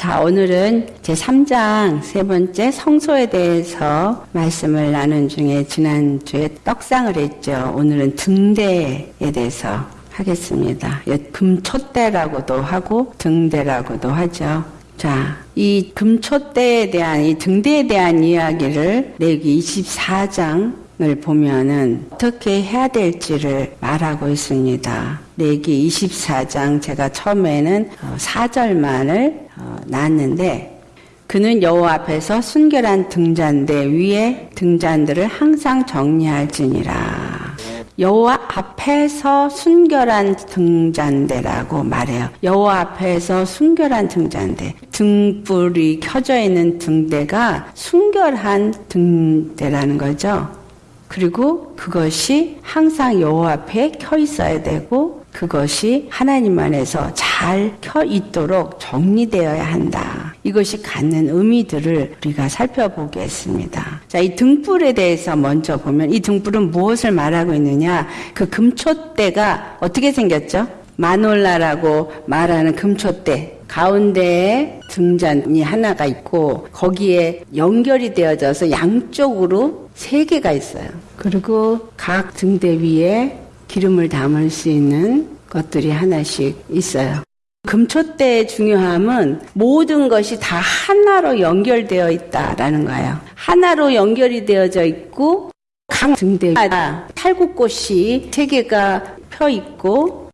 자, 오늘은 제 3장 세 번째 성소에 대해서 말씀을 나눈 중에 지난주에 떡상을 했죠. 오늘은 등대에 대해서 하겠습니다. 금촛대라고도 하고 등대라고도 하죠. 자, 이 금촛대에 대한 이 등대에 대한 이야기를 레기 24장을 보면은 어떻게 해야 될지를 말하고 있습니다. 레기 24장 제가 처음에는 4절만을 어, 낳았는데 그는 여호와 앞에서 순결한 등잔대 위에 등잔들을 항상 정리할지니라. 여호와 앞에서 순결한 등잔대라고 말해요. 여호와 앞에서 순결한 등잔대. 등불이 켜져 있는 등대가 순결한 등대라는 거죠. 그리고 그것이 항상 여호와 앞에 켜 있어야 되고 그것이 하나님 안에서 잘 켜 있도록 정리되어야 한다. 이것이 갖는 의미들을 우리가 살펴보겠습니다. 자, 이 등불에 대해서 먼저 보면 이 등불은 무엇을 말하고 있느냐? 그 금초대가 어떻게 생겼죠? 마놀라라고 말하는 금초대. 가운데에 등잔이 하나가 있고 거기에 연결이 되어져서 양쪽으로 세 개가 있어요. 그리고 각 등대 위에 기름을 담을 수 있는 것들이 하나씩 있어요. 금초대의 중요함은 모든 것이 다 하나로 연결되어 있다라는 거예요. 하나로 연결이 되어져 있고 각 등대마다 살구꽃이 세 개가 펴 있고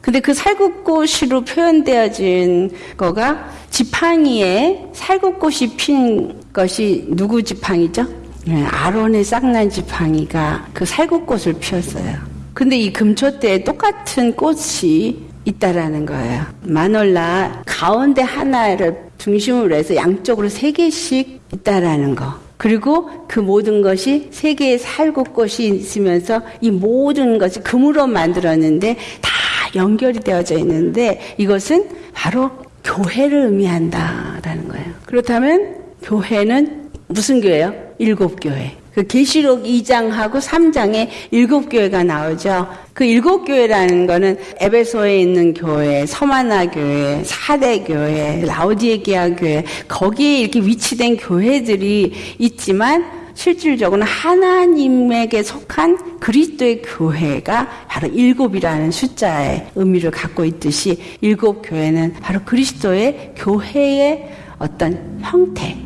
근데 그 살구꽃으로 표현되어진 거가 지팡이에 살구꽃이 핀 것이 누구 지팡이죠? 네, 아론의 쌍난 지팡이가 그 살구꽃을 피웠어요. 근데 이 금초대에 똑같은 꽃이 있다라는 거예요. 마놀라 가운데 하나를 중심으로 해서 양쪽으로 세 개씩 있다라는 거. 그리고 그 모든 것이 세 개의 살구꽃이 있으면서 이 모든 것이 금으로 만들었는데 다 연결이 되어져 있는데 이것은 바로 교회를 의미한다라는 거예요. 그렇다면 교회는 무슨 교회요? 일곱 교회. 그 계시록 2장하고 3장에 일곱 교회가 나오죠. 그 일곱 교회라는 거는 에베소에 있는 교회, 서마나 교회, 사대 교회, 라우디에기아 교회 거기에 이렇게 위치된 교회들이 있지만 실질적으로는 하나님에게 속한 그리스도의 교회가 바로 일곱이라는 숫자의 의미를 갖고 있듯이 일곱 교회는 바로 그리스도의 교회의 어떤 형태,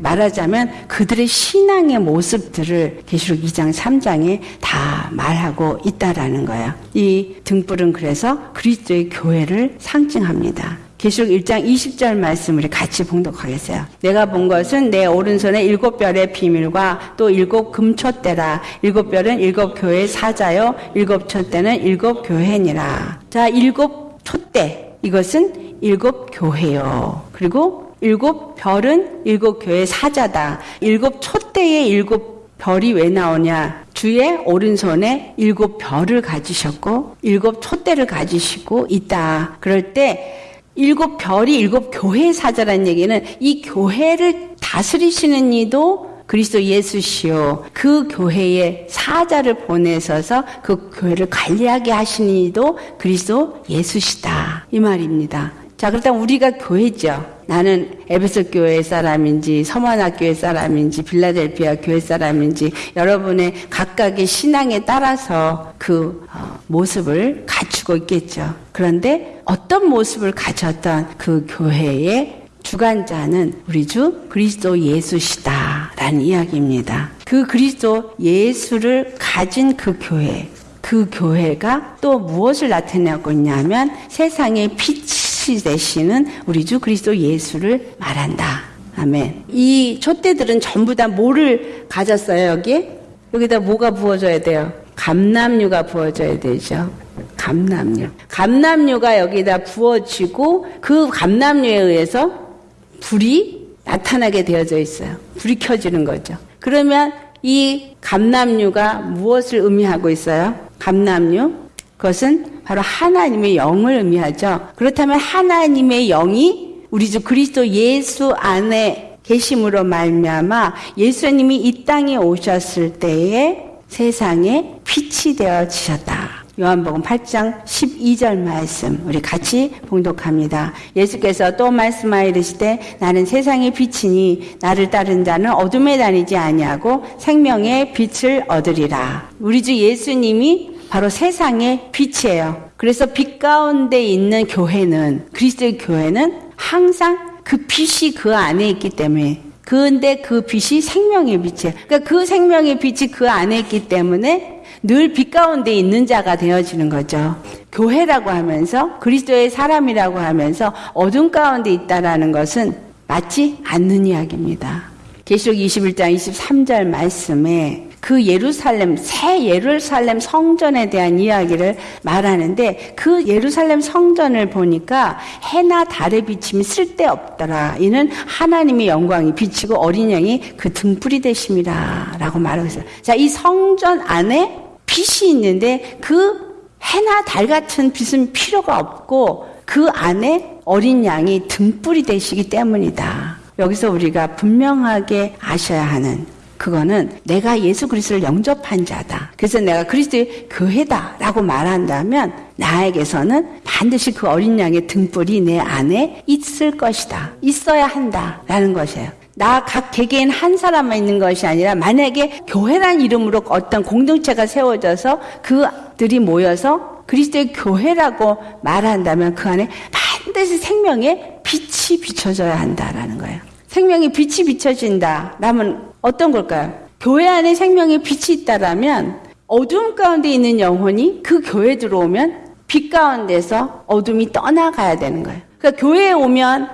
말하자면 그들의 신앙의 모습들을 계시록 2장 3장에 다 말하고 있다라는 거예요. 이 등불은 그래서 그리스도의 교회를 상징합니다. 계시록 1장 20절 말씀을 같이 봉독하겠어요. 내가 본 것은 내 오른손에 일곱 별의 비밀과 또 일곱 금초대라. 일곱 별은 일곱 교회의 사자요. 일곱 촛대는 일곱 교회니라. 자, 일곱 촛대. 이것은 일곱 교회요. 그리고 일곱 별은 일곱 교회 사자다. 일곱 촛대의 일곱 별이 왜 나오냐? 주의 오른손에 일곱 별을 가지셨고 일곱 촛대를 가지시고 있다. 그럴 때 일곱 별이 일곱 교회 사자라는 얘기는 이 교회를 다스리시는 이도 그리스도 예수시요. 그 교회에 사자를 보내셔서 그 교회를 관리하게 하시는 이도 그리스도 예수시다. 이 말입니다. 자, 그렇다면 우리가 교회죠. 나는 에베소 교회 사람인지 서머나 교회 사람인지 빌라델피아 교회 사람인지 여러분의 각각의 신앙에 따라서 그 어, 모습을 갖추고 있겠죠. 그런데 어떤 모습을 가졌던 그 교회의 주관자는 우리 주 그리스도 예수시다라는 이야기입니다. 그 그리스도 예수를 가진 그 교회, 그 교회가 또 무엇을 나타내고 있냐면 세상의 빛이 빛이 되시는 우리 주 그리스도 예수를 말한다. 아멘. 이 촛대들은 전부 다 뭐를 가졌어요, 여기? 여기다 뭐가 부어져야 돼요? 감남류가 부어져야 되죠. 감남류. 감남류가 여기다 부어지고 그 감남류에 의해서 불이 나타나게 되어져 있어요. 불이 켜지는 거죠. 그러면 이 감남류가 무엇을 의미하고 있어요? 감남류? 그것은 바로 하나님의 영을 의미하죠. 그렇다면 하나님의 영이 우리 주 그리스도 예수 안에 계심으로 말미암아 예수님이 이 땅에 오셨을 때에 세상에 빛이 되어 지셨다. 요한복음 8장 12절 말씀 우리 같이 봉독합니다. 예수께서 또 말씀하여 이르시되 나는 세상의 빛이니 나를 따른 자는 어둠에 다니지 아니하고 생명의 빛을 얻으리라. 우리 주 예수님이 바로 세상의 빛이에요. 그래서 빛 가운데 있는 교회는 그리스도의 교회는 항상 그 빛이 그 안에 있기 때문에 그런데 그 빛이 생명의 빛이에요. 그러니까 그 생명의 빛이 그 안에 있기 때문에 늘 빛 가운데 있는 자가 되어지는 거죠. 교회라고 하면서 그리스도의 사람이라고 하면서 어둠 가운데 있다라는 것은 맞지 않는 이야기입니다. 계시록 21장 23절 말씀에 그 예루살렘, 새 예루살렘 성전에 대한 이야기를 말하는데 그 예루살렘 성전을 보니까 해나 달의 비침이 쓸데없더라. 이는 하나님의 영광이 비치고 어린 양이 그 등불이 되심이라. 라고 말하고 있어요. 자, 이 성전 안에 빛이 있는데 그 해나 달 같은 빛은 필요가 없고 그 안에 어린 양이 등불이 되시기 때문이다. 여기서 우리가 분명하게 아셔야 하는 그거는 내가 예수 그리스도를 영접한 자다. 그래서 내가 그리스도의 교회다라고 말한다면 나에게서는 반드시 그 어린 양의 등불이 내 안에 있을 것이다. 있어야 한다라는 것이에요. 나각 개개인 한 사람만 있는 것이 아니라 만약에 교회란 이름으로 어떤 공동체가 세워져서 그들이 모여서 그리스도의 교회라고 말한다면 그 안에 반드시 생명의 빛이 비춰져야 한다라는 거예요. 생명의 빛이 비춰진다. 라면 어떤 걸까요? 교회 안에 생명의 빛이 있다라면 어둠 가운데 있는 영혼이 그 교회 들어오면 빛 가운데서 어둠이 떠나가야 되는 거예요. 그러니까 교회에 오면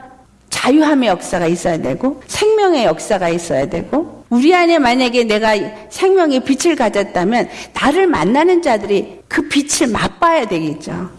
자유함의 역사가 있어야 되고 생명의 역사가 있어야 되고 우리 안에 만약에 내가 생명의 빛을 가졌다면 나를 만나는 자들이 그 빛을 맛봐야 되겠죠.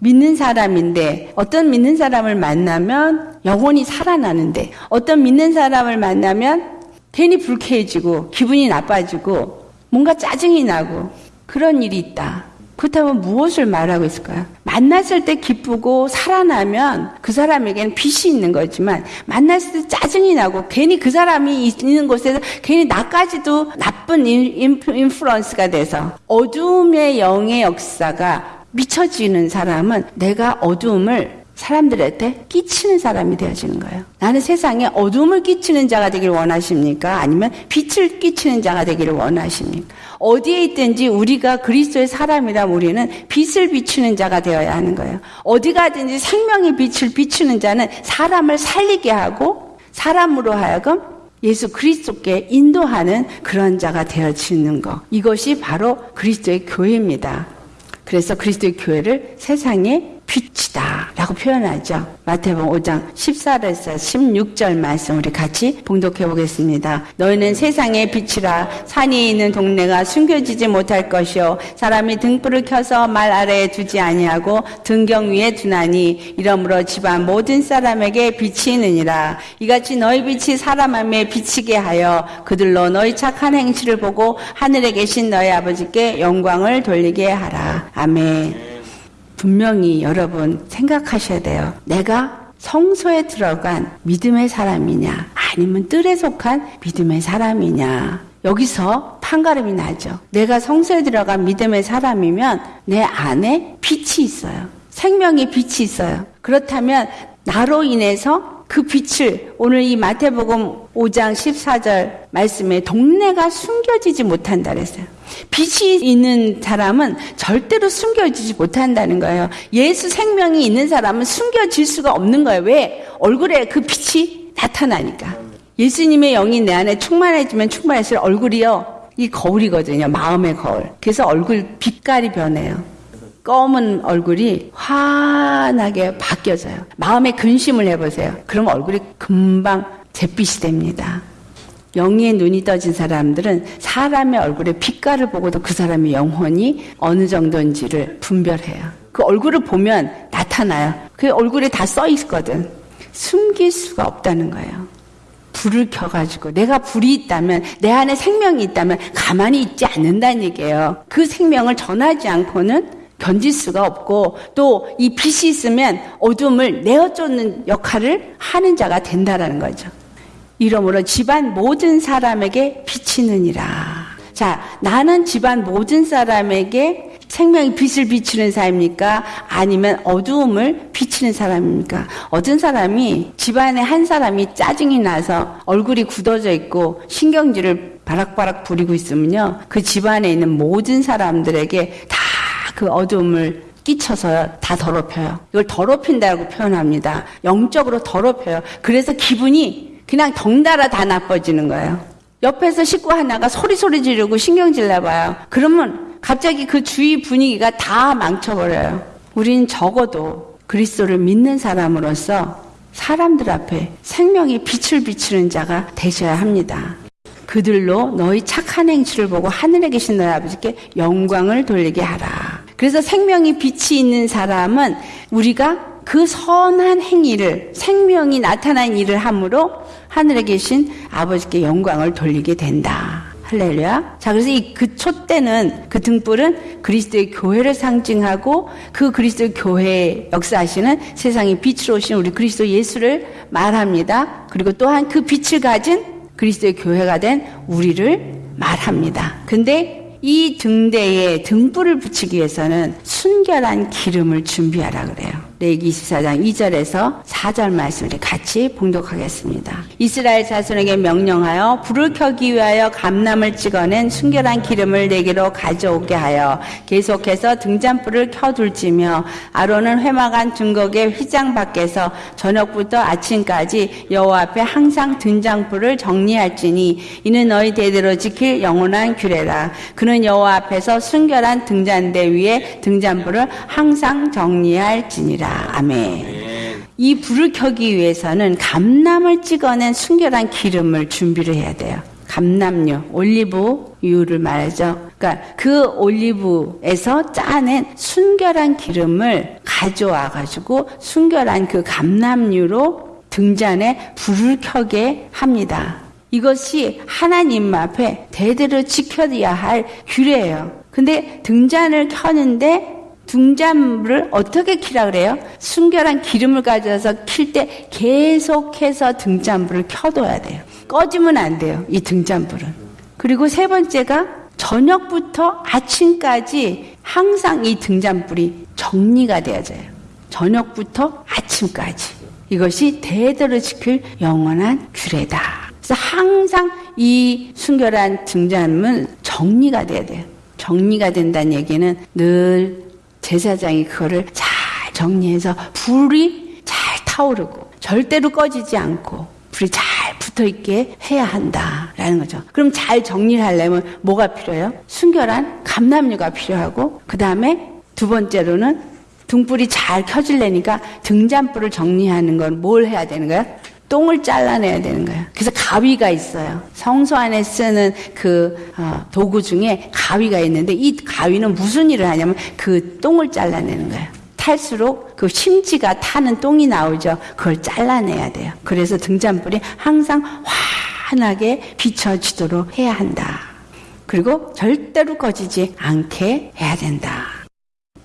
믿는 사람인데 어떤 믿는 사람을 만나면 영혼이 살아나는데 어떤 믿는 사람을 만나면 괜히 불쾌해지고 기분이 나빠지고 뭔가 짜증이 나고 그런 일이 있다. 그렇다면 무엇을 말하고 있을까요? 만났을 때 기쁘고 살아나면 그 사람에게는 빛이 있는 거지만 만났을 때 짜증이 나고 괜히 그 사람이 있는 곳에서 괜히 나까지도 나쁜 인플루언스가 돼서 어둠의 영의 역사가 미쳐지는 사람은 내가 어둠을 사람들한테 끼치는 사람이 되어지는 거예요. 나는 세상에 어둠을 끼치는 자가 되기를 원하십니까? 아니면 빛을 끼치는 자가 되기를 원하십니까? 어디에 있든지 우리가 그리스도의 사람이라 우리는 빛을 비추는 자가 되어야 하는 거예요. 어디 가든지 생명의 빛을 비추는 자는 사람을 살리게 하고 사람으로 하여금 예수 그리스도께 인도하는 그런 자가 되어지는 것. 이것이 바로 그리스도의 교회입니다. 그래서 그리스도의 교회를 세상에 빛이다 라고 표현하죠. 마태복음 5장 14절에서 16절 말씀 우리 같이 봉독해 보겠습니다. 너희는 세상의 빛이라 산이 있는 동네가 숨겨지지 못할 것이요 사람이 등불을 켜서 말 아래에 두지 아니하고 등경 위에 두나니 이러므로 집안 모든 사람에게 빛이 있느니라 이같이 너희 빛이 사람 안에 비치게 하여 그들로 너희 착한 행실을 보고 하늘에 계신 너희 아버지께 영광을 돌리게 하라. 아멘. 분명히 여러분 생각하셔야 돼요. 내가 성소에 들어간 믿음의 사람이냐, 아니면 뜰에 속한 믿음의 사람이냐. 여기서 판가름이 나죠. 내가 성소에 들어간 믿음의 사람이면 내 안에 빛이 있어요. 생명의 빛이 있어요. 그렇다면 나로 인해서 그 빛을 오늘 이 마태복음 5장 14절 말씀에 동네가 숨겨지지 못한다 그랬어요. 빛이 있는 사람은 절대로 숨겨지지 못한다는 거예요. 예수 생명이 있는 사람은 숨겨질 수가 없는 거예요. 왜? 얼굴에 그 빛이 나타나니까. 예수님의 영이 내 안에 충만해지면 충만할수록 얼굴이요. 이 거울이거든요. 마음의 거울. 그래서 얼굴 빛깔이 변해요. 검은 얼굴이 환하게 바뀌어져요. 마음에 근심을 해보세요. 그럼 얼굴이 금방 잿빛이 됩니다. 영의 눈이 떠진 사람들은 사람의 얼굴의 빛깔을 보고도 그 사람의 영혼이 어느 정도인지를 분별해요. 그 얼굴을 보면 나타나요. 그 얼굴에 다 써 있거든. 숨길 수가 없다는 거예요. 불을 켜가지고 내가 불이 있다면 내 안에 생명이 있다면 가만히 있지 않는다는 얘기예요. 그 생명을 전하지 않고는 견딜 수가 없고 또 이 빛이 있으면 어둠을 내어 쫓는 역할을 하는 자가 된다라는 거죠. 이러므로 집안 모든 사람에게 비치느니라. 자, 나는 집안 모든 사람에게 생명의 빛을 비추는 사람입니까? 아니면 어두움을 비치는 사람입니까? 어떤 사람이 집안에 한 사람이 짜증이 나서 얼굴이 굳어져 있고 신경질을 바락바락 부리고 있으면요. 그 집안에 있는 모든 사람들에게 다 그 어두움을 끼쳐서 다 더럽혀요. 이걸 더럽힌다고 표현합니다. 영적으로 더럽혀요. 그래서 기분이 그냥 덩달아 다 나빠지는 거예요. 옆에서 식구 하나가 소리소리 지르고 신경질 내봐요. 그러면 갑자기 그 주위 분위기가 다 망쳐버려요. 우린 적어도 그리스도를 믿는 사람으로서 사람들 앞에 생명의 빛을 비추는 자가 되셔야 합니다. 그들로 너희 착한 행실을 보고 하늘에 계신 너희 아버지께 영광을 돌리게 하라. 그래서 생명이 빛이 있는 사람은 우리가 그 선한 행위를 생명이 나타난 일을 함으로 하늘에 계신 아버지께 영광을 돌리게 된다. 할렐루야. 자, 그래서 이 그 촛대는 그 등불은 그리스도의 교회를 상징하고 그 그리스도의 교회 역사하시는 세상의 빛으로 오신 우리 그리스도 예수를 말합니다. 그리고 또한 그 빛을 가진 그리스도의 교회가 된 우리를 말합니다. 근데 이 등대에 등불을 붙이기 위해서는 순결한 기름을 준비하라 그래요. 레기 24장 2절에서 4절 말씀을 같이 봉독하겠습니다. 이스라엘 자손에게 명령하여 불을 켜기 위하여 감남을 찍어낸 순결한 기름을 내게로 가져오게 하여 계속해서 등잔불을 켜둘지며 아론은 회막안 증거의 휘장 밖에서 저녁부터 아침까지 여호와 앞에 항상 등잔불을 정리할지니 이는 너희 대대로 지킬 영원한 규례라. 그는 여호와 앞에서 순결한 등잔대 위에 등잔불을 항상 정리할지니라. 아멘. 이 불을 켜기 위해서는 감남을 찍어낸 순결한 기름을 준비를 해야 돼요. 감남유, 올리브유를 말하죠. 그러니까 그 올리브에서 짜낸 순결한 기름을 가져와 가지고 순결한 그 감남유로 등잔에 불을 켜게 합니다. 이것이 하나님 앞에 대대로 지켜야 할 규례예요. 근데 등잔을 켜는데 등잔불을 어떻게 키라 그래요? 순결한 기름을 가져서 킬 때 계속해서 등잔불을 켜둬야 돼요. 꺼지면 안 돼요. 이 등잔불은. 그리고 세 번째가 저녁부터 아침까지 항상 이 등잔불이 정리가 되어져요. 저녁부터 아침까지. 이것이 대대로 지킬 영원한 규례다. 그래서 항상 이 순결한 등잔은 정리가 돼야 돼요. 정리가 된다는 얘기는 늘 제사장이 그거를 잘 정리해서 불이 잘 타오르고 절대로 꺼지지 않고 불이 잘 붙어 있게 해야 한다라는 거죠. 그럼 잘 정리를 하려면 뭐가 필요해요? 순결한 감남류가 필요하고 그 다음에 두 번째로는 등불이 잘 켜질래니까 등잔불을 정리하는 건 뭘 해야 되는 거야? 똥을 잘라내야 되는 거예요. 그래서 가위가 있어요. 성소 안에 쓰는 그 어, 도구 중에 가위가 있는데 이 가위는 무슨 일을 하냐면 그 똥을 잘라내는 거예요. 탈수록 그 심지가 타는 똥이 나오죠. 그걸 잘라내야 돼요. 그래서 등잔불이 항상 환하게 비춰지도록 해야 한다. 그리고 절대로 꺼지지 않게 해야 된다.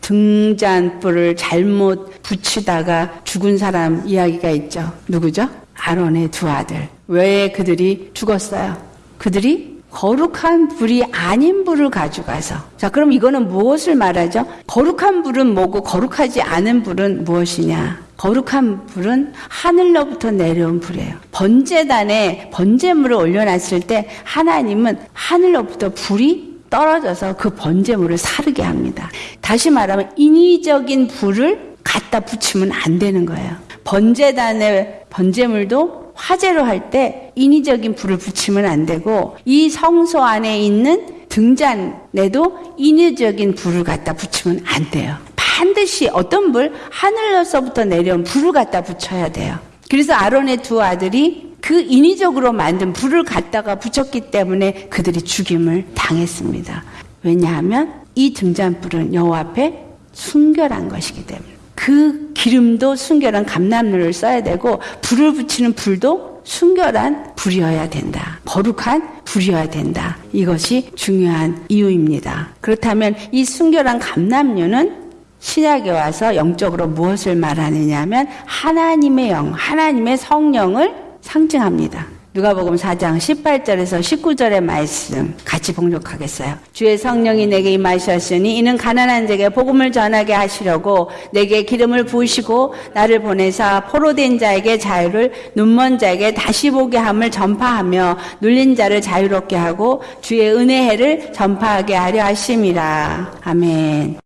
등잔불을 잘못 붙이다가 죽은 사람 이야기가 있죠. 누구죠? 아론의 두 아들. 왜 그들이 죽었어요? 그들이 거룩한 불이 아닌 불을 가져가서. 자, 그럼 이거는 무엇을 말하죠? 거룩한 불은 뭐고 거룩하지 않은 불은 무엇이냐? 거룩한 불은 하늘로부터 내려온 불이에요. 번제단에 번제물을 올려놨을 때 하나님은 하늘로부터 불이 떨어져서 그 번제물을 사르게 합니다. 다시 말하면 인위적인 불을 갖다 붙이면 안 되는 거예요. 번제단의 번제물도 화제로 할 때 인위적인 불을 붙이면 안 되고 이 성소 안에 있는 등잔에도 인위적인 불을 갖다 붙이면 안 돼요. 반드시 어떤 불 하늘로서부터 내려온 불을 갖다 붙여야 돼요. 그래서 아론의 두 아들이 그 인위적으로 만든 불을 갖다가 붙였기 때문에 그들이 죽임을 당했습니다. 왜냐하면 이 등잔불은 여호와 앞에 순결한 것이기 때문에. 그 기름도 순결한 감람류를 써야 되고 불을 붙이는 불도 순결한 불이어야 된다. 거룩한 불이어야 된다. 이것이 중요한 이유입니다. 그렇다면 이 순결한 감람류는 신약에 와서 영적으로 무엇을 말하느냐 하면 하나님의 영, 하나님의 성령을 상징합니다. 누가복음 4장 18절에서 19절의 말씀 같이 봉독하겠어요. 주의 성령이 내게 임하셨으니 이는 가난한 자에게 복음을 전하게 하시려고 내게 기름을 부으시고 나를 보내사 포로된 자에게 자유를 눈먼 자에게 다시 보게 함을 전파하며 눌린 자를 자유롭게 하고 주의 은혜해를 전파하게 하려 하심이라. 아멘.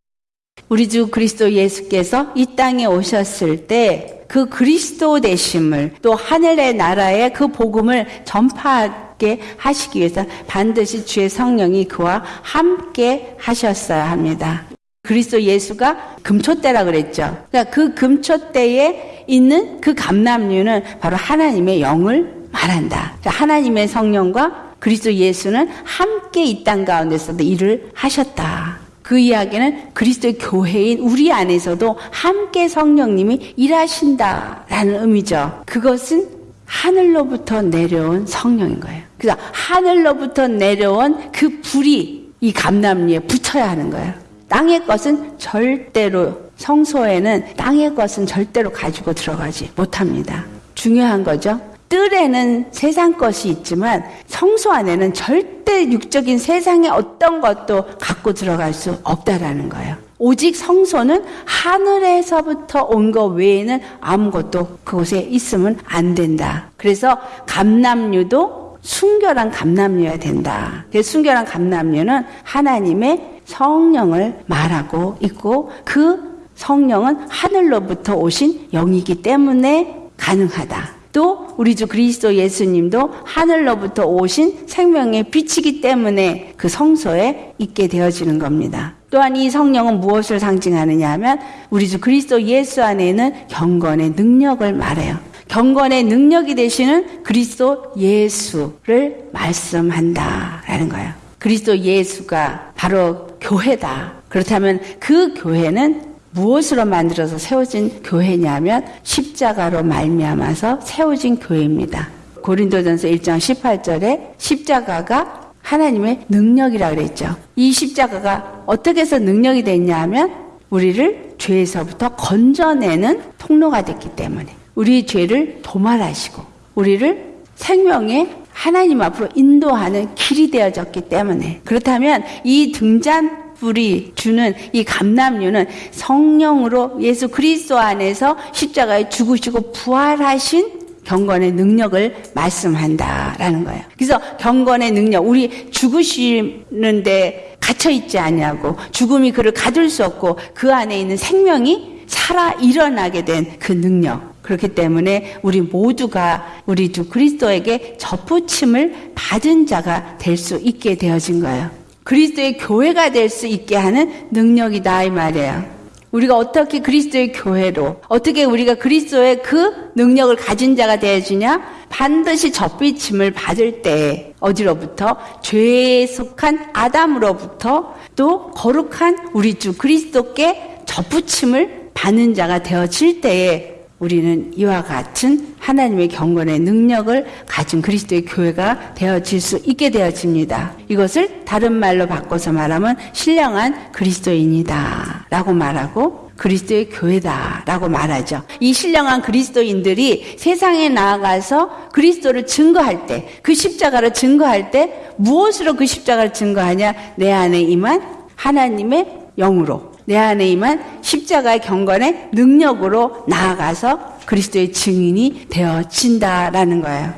우리 주 그리스도 예수께서 이 땅에 오셨을 때 그 그리스도 되심을 또 하늘의 나라의 그 복음을 전파하게 하시기 위해서 반드시 주의 성령이 그와 함께 하셨어야 합니다. 그리스도 예수가 금초대라 그랬죠. 그러니까 그 금초대에 있는 그 감남류는 바로 하나님의 영을 말한다. 그러니까 하나님의 성령과 그리스도 예수는 함께 이 땅 가운데서도 일을 하셨다. 그 이야기는 그리스도의 교회인 우리 안에서도 함께 성령님이 일하신다라는 의미죠. 그것은 하늘로부터 내려온 성령인 거예요. 그래서 하늘로부터 내려온 그 불이 이 감남리에 붙여야 하는 거예요. 땅의 것은 절대로 성소에는 땅의 것은 절대로 가지고 들어가지 못합니다. 중요한 거죠. 뜰에는 세상 것이 있지만 성소 안에는 절대 육적인 세상의 어떤 것도 갖고 들어갈 수 없다라는 거예요. 오직 성소는 하늘에서부터 온 것 외에는 아무것도 그곳에 있으면 안 된다. 그래서 감남류도 순결한 감남류여야 된다. 그래서 순결한 감남류는 하나님의 성령을 말하고 있고 그 성령은 하늘로부터 오신 영이기 때문에 가능하다. 또 우리 주 그리스도 예수님도 하늘로부터 오신 생명의 빛이기 때문에 그 성소에 있게 되어지는 겁니다. 또한 이 성령은 무엇을 상징하느냐 하면 우리 주 그리스도 예수 안에는 경건의 능력을 말해요. 경건의 능력이 되시는 그리스도 예수를 말씀한다라는 거예요. 그리스도 예수가 바로 교회다. 그렇다면 그 교회는 무엇으로 만들어서 세워진 교회냐면 십자가로 말미암아서 세워진 교회입니다. 고린도전서 1장 18절에 십자가가 하나님의 능력이라 그랬죠. 이 십자가가 어떻게 해서 능력이 됐냐 하면 우리를 죄에서부터 건져내는 통로가 됐기 때문에 우리 죄를 도말하시고 우리를 생명의 하나님 앞으로 인도하는 길이 되어졌기 때문에 그렇다면 이 등잔 불이 주는 이 감남류는 성령으로 예수 그리스도 안에서 십자가에 죽으시고 부활하신 경건의 능력을 말씀한다라는 거예요. 그래서 경건의 능력, 우리 죽으시는데 갇혀 있지 아니하고 죽음이 그를 가둘 수 없고 그 안에 있는 생명이 살아 일어나게 된 그 능력. 그렇기 때문에 우리 모두가 우리 주 그리스도에게 접붙임을 받은 자가 될 수 있게 되어진 거예요. 그리스도의 교회가 될 수 있게 하는 능력이다 이 말이에요. 우리가 어떻게 그리스도의 교회로 어떻게 우리가 그리스도의 그 능력을 가진 자가 되어지냐? 반드시 접비침을 받을 때 어디로부터 죄에 속한 아담으로부터 또 거룩한 우리 주 그리스도께 접붙임을 받는 자가 되어질 때에 우리는 이와 같은 하나님의 경건의 능력을 가진 그리스도의 교회가 되어질 수 있게 되어집니다. 이것을 다른 말로 바꿔서 말하면 신령한 그리스도인이다 라고 말하고 그리스도의 교회다 라고 말하죠. 이 신령한 그리스도인들이 세상에 나아가서 그리스도를 증거할 때, 그 십자가를 증거할 때 무엇으로 그 십자가를 증거하냐? 내 안에 임한 하나님의 영으로 내 안에 임한 십자가의 경건의 능력으로 나아가서 그리스도의 증인이 되어진다라는 거예요.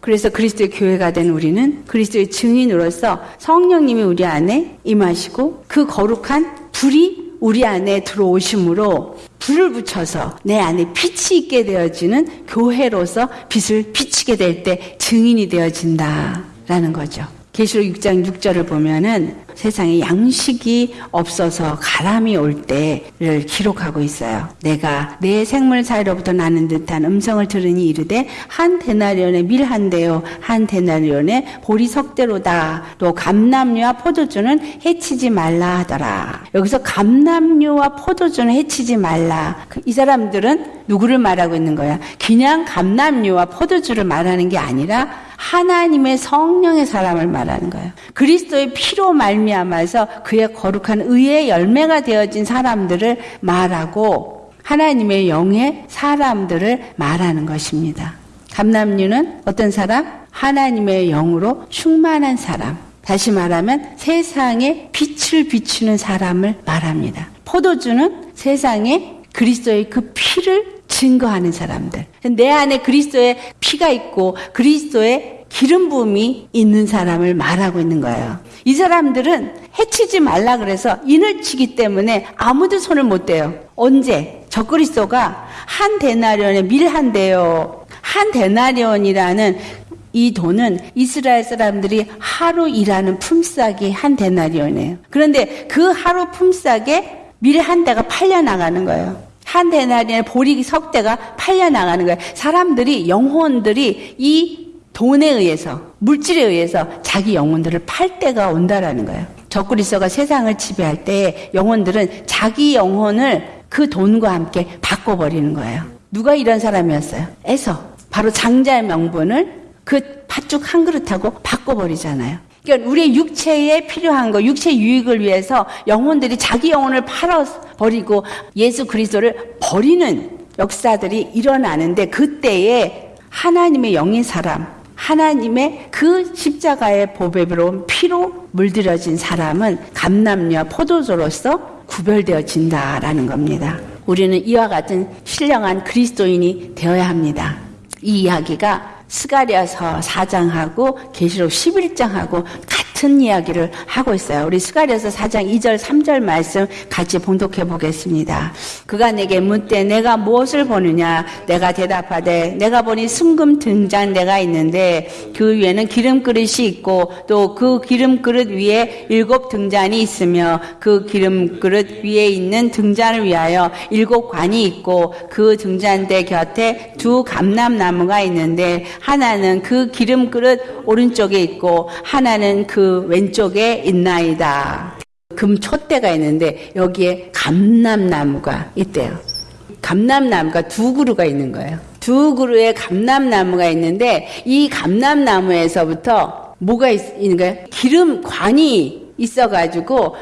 그래서 그리스도의 교회가 된 우리는 그리스도의 증인으로서 성령님이 우리 안에 임하시고 그 거룩한 불이 우리 안에 들어오심으로 불을 붙여서 내 안에 빛이 있게 되어지는 교회로서 빛을 비치게 될 때 증인이 되어진다라는 거죠. 계시록 6장 6절을 보면은 세상에 양식이 없어서 가람이 올 때를 기록하고 있어요. 내가 내 생물 사이로부터 나는 듯한 음성을 들으니 이르되 한 데나리온에 밀한 대요 한 데나리온에 보리 석대로다 또 감남류와 포도주는 해치지 말라 하더라. 여기서 감남류와 포도주는 해치지 말라. 그이 사람들은 누구를 말하고 있는 거야? 그냥 감남류와 포도주를 말하는 게 아니라 하나님의 성령의 사람을 말하는 거예요. 그리스도의 피로 말미 암아서 그의 거룩한 의의 열매가 되어진 사람들을 말하고 하나님의 영의 사람들을 말하는 것입니다. 감남류는 어떤 사람? 하나님의 영으로 충만한 사람. 다시 말하면 세상에 빛을 비추는 사람을 말합니다. 포도주는 세상에 그리스도의 그 피를 증거하는 사람들. 내 안에 그리스도의 피가 있고 그리스도의 기름 부음이 있는 사람을 말하고 있는 거예요. 이 사람들은 해치지 말라 그래서 인을 치기 때문에 아무도 손을 못 대요. 언제? 적그리스도가 한 데나리온에 밀 한 대요. 한 데나리온이라는 이 돈은 이스라엘 사람들이 하루 일하는 품삯이 한 데나리온이에요. 그런데 그 하루 품삯에 밀 한 대가 팔려 나가는 거예요. 한 데나리온에 보리 석대가 팔려 나가는 거예요. 사람들이 영혼들이 이 돈에 의해서 물질에 의해서 자기 영혼들을 팔 때가 온다라는 거예요. 적그리스도가 세상을 지배할 때 영혼들은 자기 영혼을 그 돈과 함께 바꿔버리는 거예요. 누가 이런 사람이었어요? 에서 바로 장자의 명분을 그 팥죽 한 그릇하고 바꿔버리잖아요. 그러니까 우리의 육체에 필요한 거, 육체 유익을 위해서 영혼들이 자기 영혼을 팔아 버리고 예수 그리스도를 버리는 역사들이 일어나는데 그때에 하나님의 영인 사람, 하나님의 그 십자가의 보배로 피로 물들여진 사람은 감남녀 포도주로서 구별되어진다라는 겁니다. 우리는 이와 같은 신령한 그리스도인이 되어야 합니다. 이 이야기가 스가리아서 4장하고 계시록 11장하고 같은 이야기를 하고 있어요. 우리 스가리아서 4장 2절 3절 말씀 같이 봉독해 보겠습니다. 그가 내게 묻되 내가 무엇을 보느냐 내가 대답하되 내가 보니 순금 등잔 내가 있는데 그 위에는 기름 그릇이 있고 또 그 기름 그릇 위에 일곱 등잔이 있으며 그 기름 그릇 위에 있는 등잔을 위하여 일곱 관이 있고 그 등잔대 곁에 두 감람나무가 있는데 하나는 그 기름 그릇 오른쪽에 있고 하나는 그 왼쪽에 있나이다. 금 촛대가 있는데 여기에 감람나무가 있대요. 감람나무가 두 그루가 있는 거예요. 두 그루에 감람나무가 있는데 이 감람나무에서부터 뭐가 있는 거예요? 기름 관이 있어가지고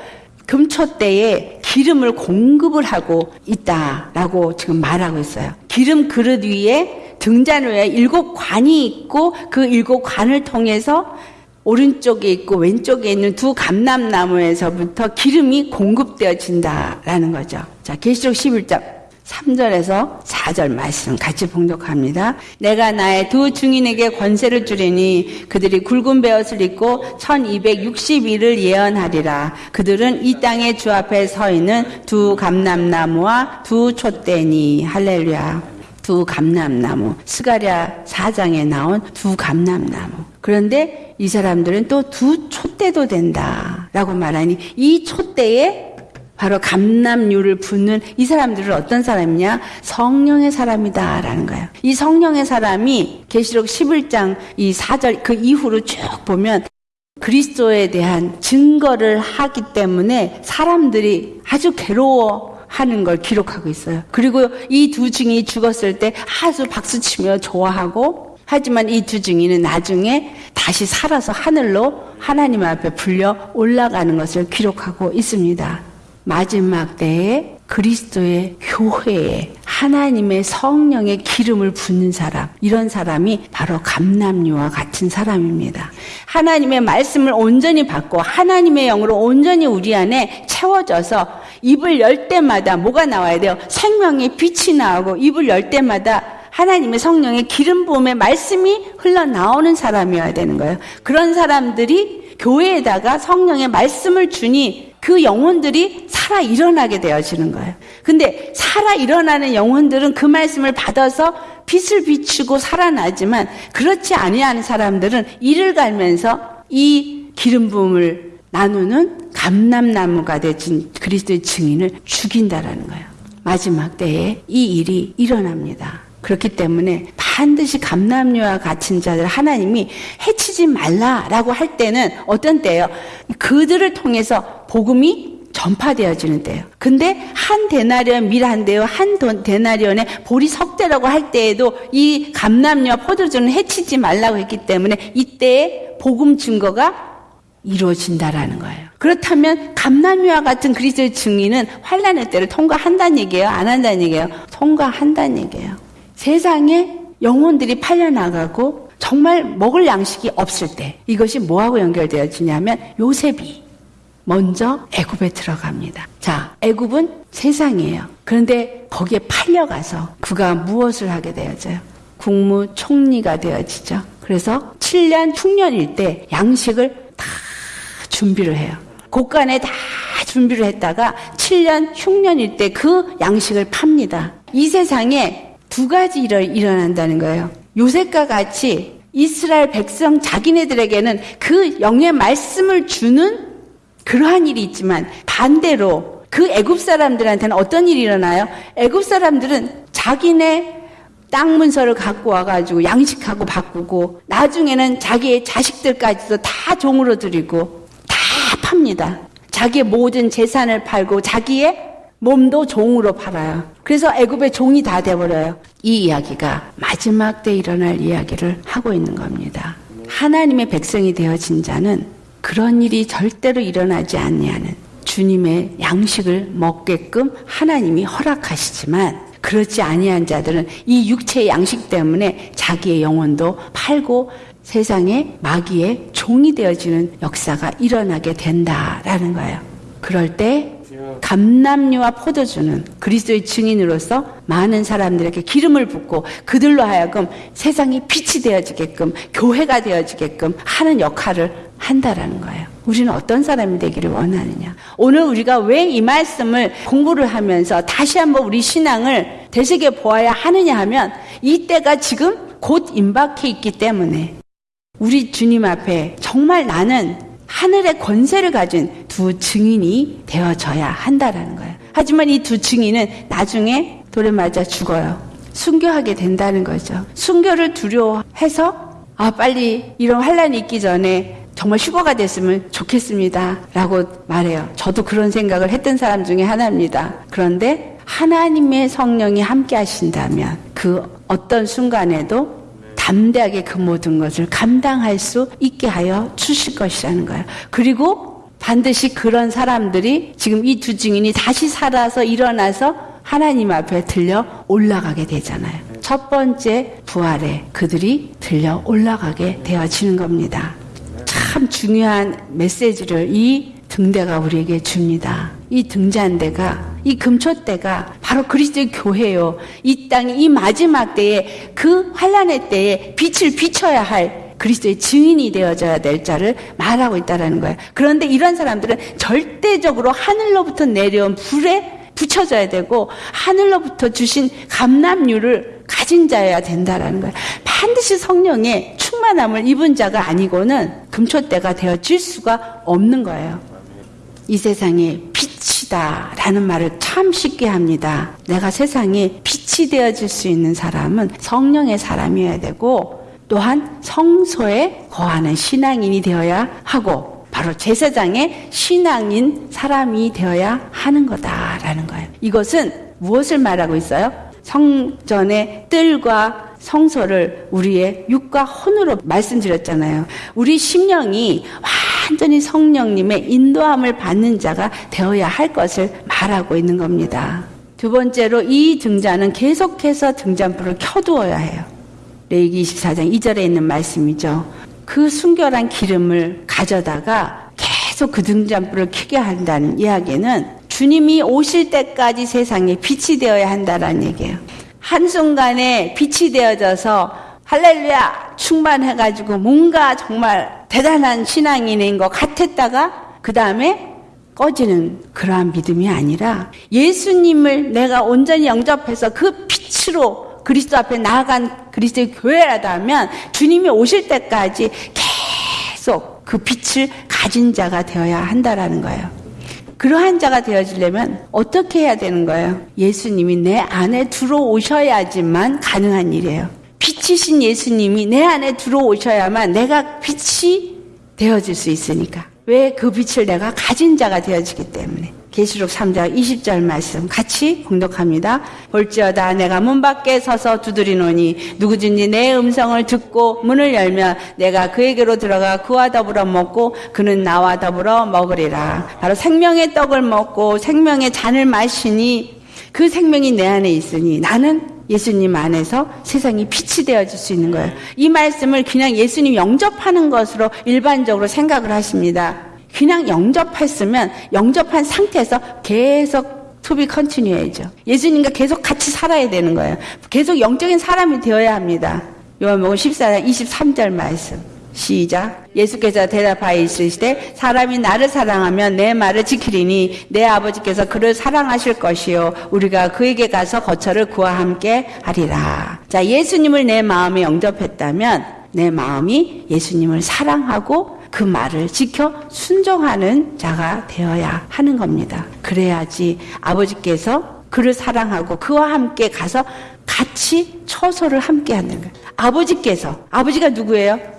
금초대에 기름을 공급을 하고 있다라고 지금 말하고 있어요. 기름 그릇 위에 등잔 위에 일곱 관이 있고 그 일곱 관을 통해서 오른쪽에 있고 왼쪽에 있는 두 감람나무에서부터 기름이 공급되어진다라는 거죠. 자, 계시록 11장 3절에서 4절 말씀 같이 봉독합니다. 내가 나의 두 증인에게 권세를 주리니 그들이 굵은 베옷을 입고 1260일을 예언하리라. 그들은 이 땅의 주 앞에 서 있는 두 감람나무와 두 촛대니 할렐루야. 두 감람나무, 스가랴 사장에 나온 두 감람나무. 그런데 이 사람들은 또 두 촛대도 된다라고 말하니 이 촛대에 바로 감남류를 붓는 이 사람들은 어떤 사람이냐? 성령의 사람이다라는 거예요. 이 성령의 사람이 계시록 11장 이 4절 그 이후로 쭉 보면 그리스도에 대한 증거를 하기 때문에 사람들이 아주 괴로워 하는 걸 기록하고 있어요. 그리고 이 두 증인이 죽었을 때 아주 박수치며 좋아하고 하지만 이 두 증인은 나중에 다시 살아서 하늘로 하나님 앞에 불려 올라가는 것을 기록하고 있습니다. 마지막 때에 그리스도의 교회에 하나님의 성령의 기름을 붓는 사람, 이런 사람이 바로 감남류와 같은 사람입니다. 하나님의 말씀을 온전히 받고 하나님의 영으로 온전히 우리 안에 채워져서 입을 열 때마다 뭐가 나와야 돼요? 생명의 빛이 나오고 입을 열 때마다 하나님의 성령의 기름 부음의 말씀이 흘러나오는 사람이어야 되는 거예요. 그런 사람들이 교회에다가 성령의 말씀을 주니 그 영혼들이 살아 일어나게 되어지는 거예요. 근데 살아 일어나는 영혼들은 그 말씀을 받아서 빛을 비추고 살아나지만 그렇지 아니하는 사람들은 이를 갈면서 이 기름 부음을 나누는 감람나무가 되진 그리스도의 증인을 죽인다라는 거예요. 마지막 때에 이 일이 일어납니다. 그렇기 때문에 반드시 감남류와 같은 자들 하나님이 해치지 말라라고 할 때는 어떤 때예요? 그들을 통해서 복음이 전파되어지는 때예요. 근데 한 데나리온 밀 한 대요, 한 데나리온에 보리 석 대라고 할 때에도 이 감남류와 포도주는 해치지 말라고 했기 때문에 이때의 복음 증거가 이루어진다라는 거예요. 그렇다면 감남유와 같은 그리스도의 증인은 환란의 때를 통과한다는 얘기예요? 안 한다는 얘기예요? 통과한다는 얘기예요. 세상에 영혼들이 팔려나가고 정말 먹을 양식이 없을 때 이것이 뭐하고 연결되어지냐면 요셉이 먼저 애굽에 들어갑니다. 자, 애굽은 세상이에요. 그런데 거기에 팔려가서 그가 무엇을 하게 되어져요? 국무총리가 되어지죠. 그래서 7년 흉년일 때 양식을 다 준비를 해요. 곳간에 다 준비를 했다가 7년 흉년일 때 그 양식을 팝니다. 이 세상에 두 가지 일이 일어난다는 거예요. 요셉과 같이 이스라엘 백성 자기네들에게는 그 영의 말씀을 주는 그러한 일이 있지만 반대로 그 애굽 사람들한테는 어떤 일이 일어나요? 애굽 사람들은 자기네 땅 문서를 갖고 와가지고 양식하고 바꾸고 나중에는 자기의 자식들까지도 다 종으로 드리고 다 팝니다. 자기의 모든 재산을 팔고 자기의 몸도 종으로 팔아요. 그래서 애굽의 종이 다 돼버려요. 이 이야기가 마지막 때 일어날 이야기를 하고 있는 겁니다. 하나님의 백성이 되어진 자는 그런 일이 절대로 일어나지 않냐는 주님의 양식을 먹게끔 하나님이 허락하시지만 그렇지 아니한 자들은 이 육체의 양식 때문에 자기의 영혼도 팔고 세상에 마귀의 종이 되어지는 역사가 일어나게 된다라는 거예요. 그럴 때 감남류와 포도주는 그리스도의 증인으로서 많은 사람들에게 기름을 붓고 그들로 하여금 세상이 빛이 되어지게끔 교회가 되어지게끔 하는 역할을 한다라는 거예요. 우리는 어떤 사람이 되기를 원하느냐. 오늘 우리가 왜 이 말씀을 공부를 하면서 다시 한번 우리 신앙을 되새겨 보아야 하느냐 하면 이때가 지금 곧 임박해 있기 때문에 우리 주님 앞에 정말 나는 하늘의 권세를 가진 두 증인이 되어져야 한다라는 거예요. 하지만 이 두 증인은 나중에 돌에 맞아 죽어요. 순교하게 된다는 거죠. 순교를 두려워해서 아 빨리 이런 환란이 있기 전에 정말 휴거가 됐으면 좋겠습니다. 라고 말해요. 저도 그런 생각을 했던 사람 중에 하나입니다. 그런데 하나님의 성령이 함께 하신다면 그 어떤 순간에도 담대하게 그 모든 것을 감당할 수 있게 하여 주실 것이라는 거예요. 그리고 반드시 그런 사람들이 지금 이 두 증인이 다시 살아서 일어나서 하나님 앞에 들려 올라가게 되잖아요. 첫 번째 부활에 그들이 들려 올라가게 되어지는 겁니다. 참 중요한 메시지를 이 등대가 우리에게 줍니다. 이 등잔대가 이 금초대가 바로 그리스도의 교회요. 이 땅이 이 마지막 때에 그 환란의 때에 빛을 비춰야 할 그리스도의 증인이 되어져야 될 자를 말하고 있다라는 거예요. 그런데 이런 사람들은 절대적으로 하늘로부터 내려온 불에 붙여져야 되고 하늘로부터 주신 감남류를 가진 자여야 된다라는 거예요. 반드시 성령의 충만함을 입은 자가 아니고는 금초대가 되어질 수가 없는 거예요. 이 세상에 빛이다 라는 말을 참 쉽게 합니다. 내가 세상에 빛이 되어질 수 있는 사람은 성령의 사람이어야 되고 또한 성소에 거하는 신앙인이 되어야 하고 바로 제사장의 신앙인 사람이 되어야 하는 거다라는 거예요. 이것은 무엇을 말하고 있어요? 성전의 뜰과 성소를 우리의 육과 혼으로 말씀드렸잖아요. 우리 심령이 완전히 성령님의 인도함을 받는 자가 되어야 할 것을 말하고 있는 겁니다. 두 번째로 이 등잔은 계속해서 등잔불을 켜두어야 해요. 레이기 24장 2절에 있는 말씀이죠. 그 순결한 기름을 가져다가 계속 그 등잔불을 켜게 한다는 이야기는 주님이 오실 때까지 세상에 빛이 되어야 한다는 얘기예요. 한순간에 빛이 되어져서 할렐루야 충만해가지고 뭔가 정말 대단한 신앙인인 것 같았다가 그 다음에 꺼지는 그러한 믿음이 아니라 예수님을 내가 온전히 영접해서 그 빛으로 그리스도 앞에 나아간 그리스도의 교회라다 하면 주님이 오실 때까지 계속 그 빛을 가진 자가 되어야 한다라는 거예요. 그러한 자가 되어지려면 어떻게 해야 되는 거예요? 예수님이 내 안에 들어오셔야지만 가능한 일이에요. 빛이신 예수님이 내 안에 들어오셔야만 내가 빛이 되어질 수 있으니까. 왜 그 빛을 내가 가진 자가 되어지기 때문에. 계시록 3장 20절 말씀 같이 공독합니다. 볼지어다 내가 문 밖에 서서 두드리노니 누구든지 내 음성을 듣고 문을 열면 내가 그에게로 들어가 그와 더불어 먹고 그는 나와 더불어 먹으리라. 바로 생명의 떡을 먹고 생명의 잔을 마시니 그 생명이 내 안에 있으니 나는 예수님 안에서 세상이 빛이 되어질 수 있는 거예요. 이 말씀을 그냥 예수님 영접하는 것으로 일반적으로 생각을 하십니다. 그냥 영접했으면 영접한 상태에서 계속 투비 컨티뉴해죠. 예수님과 계속 같이 살아야 되는 거예요. 계속 영적인 사람이 되어야 합니다. 요한복음 14장 23절 말씀. 시작. 예수께서 대답하여 이르시되 사람이 나를 사랑하면 내 말을 지키리니 내 아버지께서 그를 사랑하실 것이요 우리가 그에게 가서 거처를 그와 함께 하리라. 자, 예수님을 내 마음에 영접했다면 내 마음이 예수님을 사랑하고 그 말을 지켜 순종하는 자가 되어야 하는 겁니다. 그래야지 아버지께서 그를 사랑하고 그와 함께 가서 같이 처소를 함께 하는 거예요. 아버지께서 아버지가 누구예요?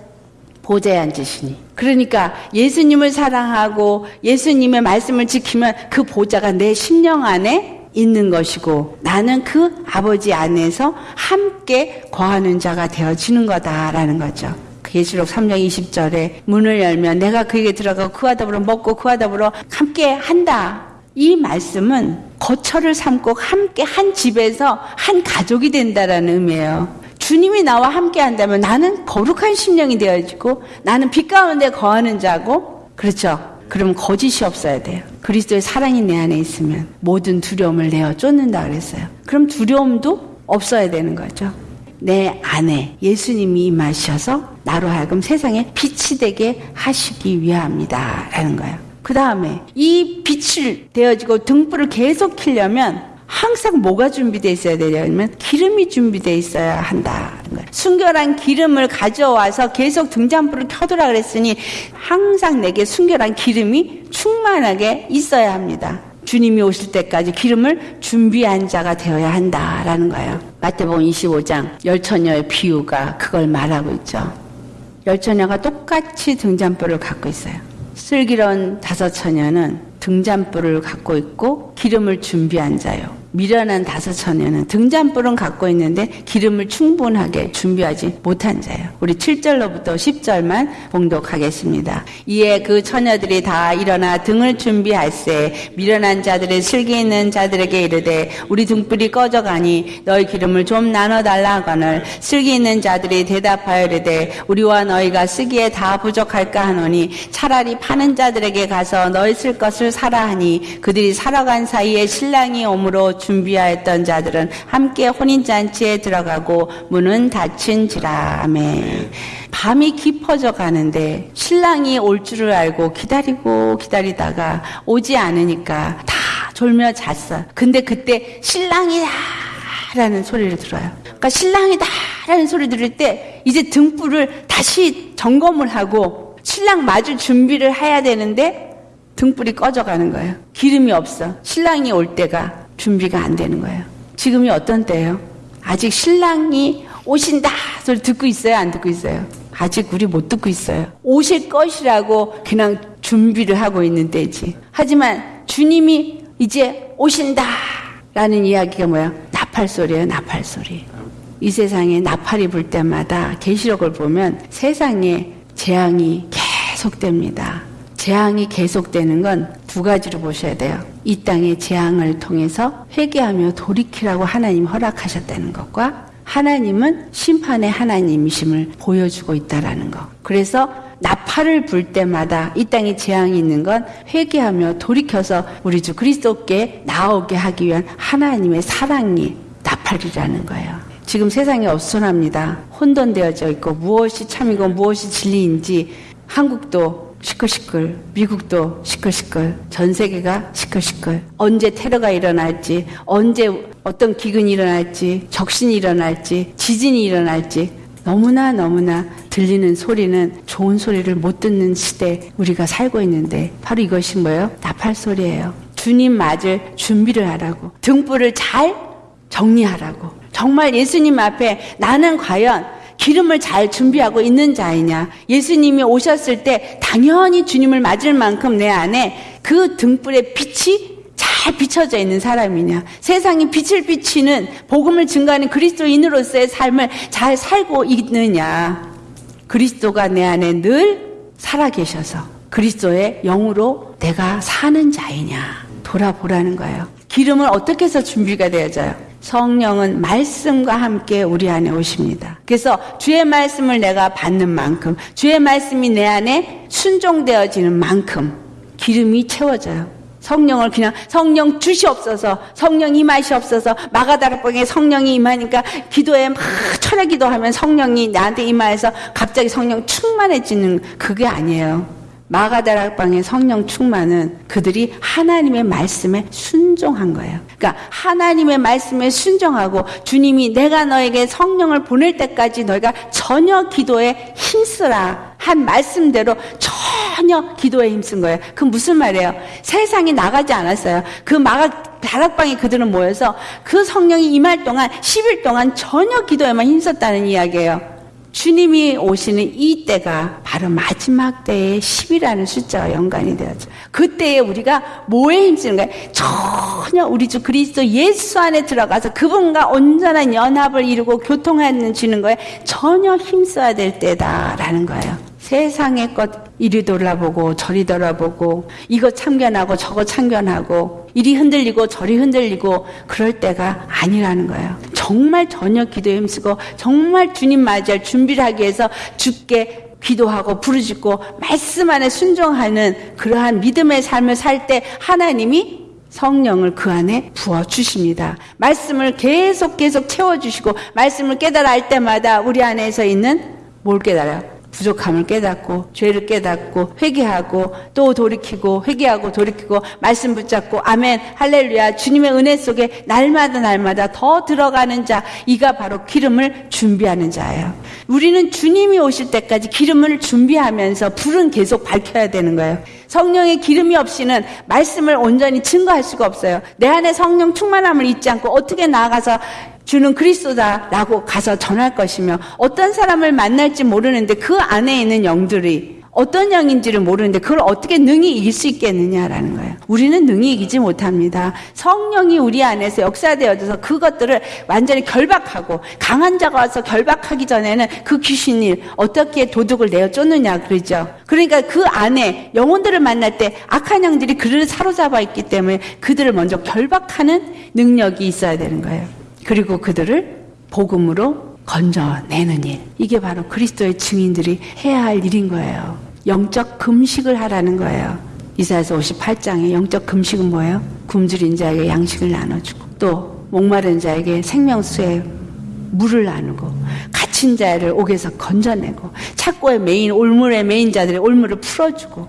보좌에 앉으시니. 그러니까 예수님을 사랑하고 예수님의 말씀을 지키면 그 보좌가 내 심령 안에 있는 것이고 나는 그 아버지 안에서 함께 거하는 자가 되어지는 거다라는 거죠. 계시록 3장 20절에 문을 열면 내가 그에게 들어가고 그와 더불어 먹고 그와 더불어 함께 한다. 이 말씀은 거처를 삼고 함께 한 집에서 한 가족이 된다라는 의미예요. 주님이 나와 함께 한다면 나는 거룩한 심령이 되어지고 나는 빛 가운데 거하는 자고 그렇죠. 그럼 거짓이 없어야 돼요. 그리스도의 사랑이 내 안에 있으면 모든 두려움을 내어 쫓는다 그랬어요. 그럼 두려움도 없어야 되는 거죠. 내 안에 예수님이 임하셔서 나로 하여금 세상에 빛이 되게 하시기 위함이다. 라는 거예요. 그 다음에 이 빛을 되어지고 등불을 계속 켜려면 항상 뭐가 준비되어 있어야 되냐면 기름이 준비되어 있어야 한다. 순결한 기름을 가져와서 계속 등잔불을 켜두라 그랬으니 항상 내게 순결한 기름이 충만하게 있어야 합니다. 주님이 오실 때까지 기름을 준비한 자가 되어야 한다라는 거예요. 마태복음 25장 열처녀의 비유가 그걸 말하고 있죠. 열처녀가 똑같이 등잔불을 갖고 있어요. 슬기로운 다섯 처녀는 등잔불을 갖고 있고 기름을 준비한 자요. 미련한 다섯 처녀는 등잔불은 갖고 있는데 기름을 충분하게 준비하지 못한 자예요. 우리 7절로부터 10절만 봉독하겠습니다. 이에 그 처녀들이 다 일어나 등을 준비할세 미련한 자들의 슬기 있는 자들에게 이르되 우리 등불이 꺼져가니 너희 기름을 좀 나눠 달라 하거늘 슬기 있는 자들이 대답하여 이르되 우리와 너희가 쓰기에 다 부족할까 하노니 차라리 파는 자들에게 가서 너희 쓸 것을 사라 하니 그들이 살아간 사이에 신랑이 오므로 준비하였던 자들은 함께 혼인잔치에 들어가고 문은 닫힌지라. 아멘. 밤이 깊어져 가는데 신랑이 올 줄을 알고 기다리고 기다리다가 오지 않으니까 다 졸며 잤어. 근데 그때 신랑이다! 라는 소리를 들어요. 그러니까 신랑이다! 라는 소리 들을 때 이제 등불을 다시 점검을 하고 신랑 맞을 준비를 해야 되는데 등불이 꺼져 가는 거예요. 기름이 없어. 신랑이 올 때가 준비가 안 되는 거예요. 지금이 어떤 때예요? 아직 신랑이 오신다 소리 듣고 있어요? 안 듣고 있어요? 아직 우리 못 듣고 있어요. 오실 것이라고 그냥 준비를 하고 있는 때지. 하지만 주님이 이제 오신다 라는 이야기가 뭐야? 나팔 소리예요, 나팔 소리. 이 세상에 나팔이 불 때마다 계시록을 보면 세상에 재앙이 계속됩니다. 재앙이 계속되는 건 두 가지로 보셔야 돼요. 이 땅의 재앙을 통해서 회개하며 돌이키라고 하나님 허락하셨다는 것과 하나님은 심판의 하나님이심을 보여주고 있다라는 것. 그래서 나팔을 불 때마다 이 땅에 재앙이 있는 건 회개하며 돌이켜서 우리 주 그리스도께 나오게 하기 위한 하나님의 사랑이 나팔이라는 거예요. 지금 세상이 어수선합니다. 혼돈되어져 있고 무엇이 참이고 무엇이 진리인지 한국도 시끌시끌, 미국도 시끌시끌, 전 세계가 시끌시끌. 언제 테러가 일어날지, 언제 어떤 기근이 일어날지, 적신이 일어날지, 지진이 일어날지, 너무나 너무나 들리는 소리는 좋은 소리를 못 듣는 시대 우리가 살고 있는데 바로 이것이 뭐예요? 나팔 소리예요. 주님 맞을 준비를 하라고. 등불을 잘 정리하라고. 정말 예수님 앞에 나는 과연 기름을 잘 준비하고 있는 자이냐. 예수님이 오셨을 때 당연히 주님을 맞을 만큼 내 안에 그 등불의 빛이 잘 비춰져 있는 사람이냐. 세상이 빛을 비치는 복음을 증거하는 그리스도인으로서의 삶을 잘 살고 있느냐. 그리스도가 내 안에 늘 살아계셔서 그리스도의 영으로 내가 사는 자이냐. 돌아보라는 거예요. 기름을 어떻게 해서 준비가 되어져요? 성령은 말씀과 함께 우리 안에 오십니다. 그래서 주의 말씀을 내가 받는 만큼, 주의 말씀이 내 안에 순종되어지는 만큼 기름이 채워져요. 성령을 그냥 성령 주시옵소서, 성령 임하시옵소서, 마가다락방에 성령이 임하니까 기도에 막 철야 기도하면 성령이 나한테 임하여서 갑자기 성령 충만해지는 그게 아니에요. 마가다락방의 성령 충만은 그들이 하나님의 말씀에 순종한 거예요. 그러니까 하나님의 말씀에 순종하고 주님이 내가 너에게 성령을 보낼 때까지 너희가 전혀 기도에 힘쓰라 한 말씀대로 전혀 기도에 힘쓴 거예요. 그 무슨 말이에요? 세상이 나가지 않았어요. 그 마가 다락방에 그들은 모여서 그 성령이 임할 동안 10일 동안 전혀 기도에만 힘썼다는 이야기예요. 주님이 오시는 이 때가 바로 마지막 때의 10이라는 숫자와 연관이 되었죠. 그때에 우리가 뭐에 힘쓰는 거예요? 전혀 우리 주 그리스도 예수 안에 들어가서 그분과 온전한 연합을 이루고 교통하는 주는 거에 전혀 힘써야 될 때다라는 거예요. 세상의 것 이리 돌아보고 저리 돌아보고 이거 참견하고 저거 참견하고 이리 흔들리고 저리 흔들리고 그럴 때가 아니라는 거예요. 정말 저녁 기도에 힘쓰고 정말 주님 맞이할 준비를 하기 위해서 죽게 기도하고 부르짖고 말씀 안에 순종하는 그러한 믿음의 삶을 살 때 하나님이 성령을 그 안에 부어 주십니다. 말씀을 계속 계속 채워 주시고 말씀을 깨달아 할 때마다 우리 안에서 있는 뭘 깨달아요? 부족함을 깨닫고 죄를 깨닫고 회개하고 또 돌이키고 회개하고 돌이키고 말씀 붙잡고 아멘 할렐루야 주님의 은혜 속에 날마다 날마다 더 들어가는 자 이가 바로 기름을 준비하는 자예요. 우리는 주님이 오실 때까지 기름을 준비하면서 불은 계속 밝혀야 되는 거예요. 성령의 기름이 없이는 말씀을 온전히 증거할 수가 없어요. 내 안에 성령 충만함을 잊지 않고 어떻게 나아가서 주는 그리스도다라고 가서 전할 것이며 어떤 사람을 만날지 모르는데 그 안에 있는 영들이 어떤 영인지를 모르는데 그걸 어떻게 능히 이길 수 있겠느냐라는 거예요. 우리는 능히 이기지 못합니다. 성령이 우리 안에서 역사되어져서 그것들을 완전히 결박하고 강한 자가 와서 결박하기 전에는 그 귀신이 어떻게 도둑을 내어 쫓느냐 그러죠. 그러니까 그 안에 영혼들을 만날 때 악한 영들이 그를 사로잡아 있기 때문에 그들을 먼저 결박하는 능력이 있어야 되는 거예요. 그리고 그들을 복음으로 건져내는 일. 이게 바로 그리스도의 증인들이 해야 할 일인 거예요. 영적 금식을 하라는 거예요. 이사에서 58장에 영적 금식은 뭐예요? 굶주린 자에게 양식을 나눠주고 또 목마른 자에게 생명수에 물을 나누고 갇힌 자를 옥에서 건져내고 착고에 매인 올무에 매인 자들의 올무를 풀어주고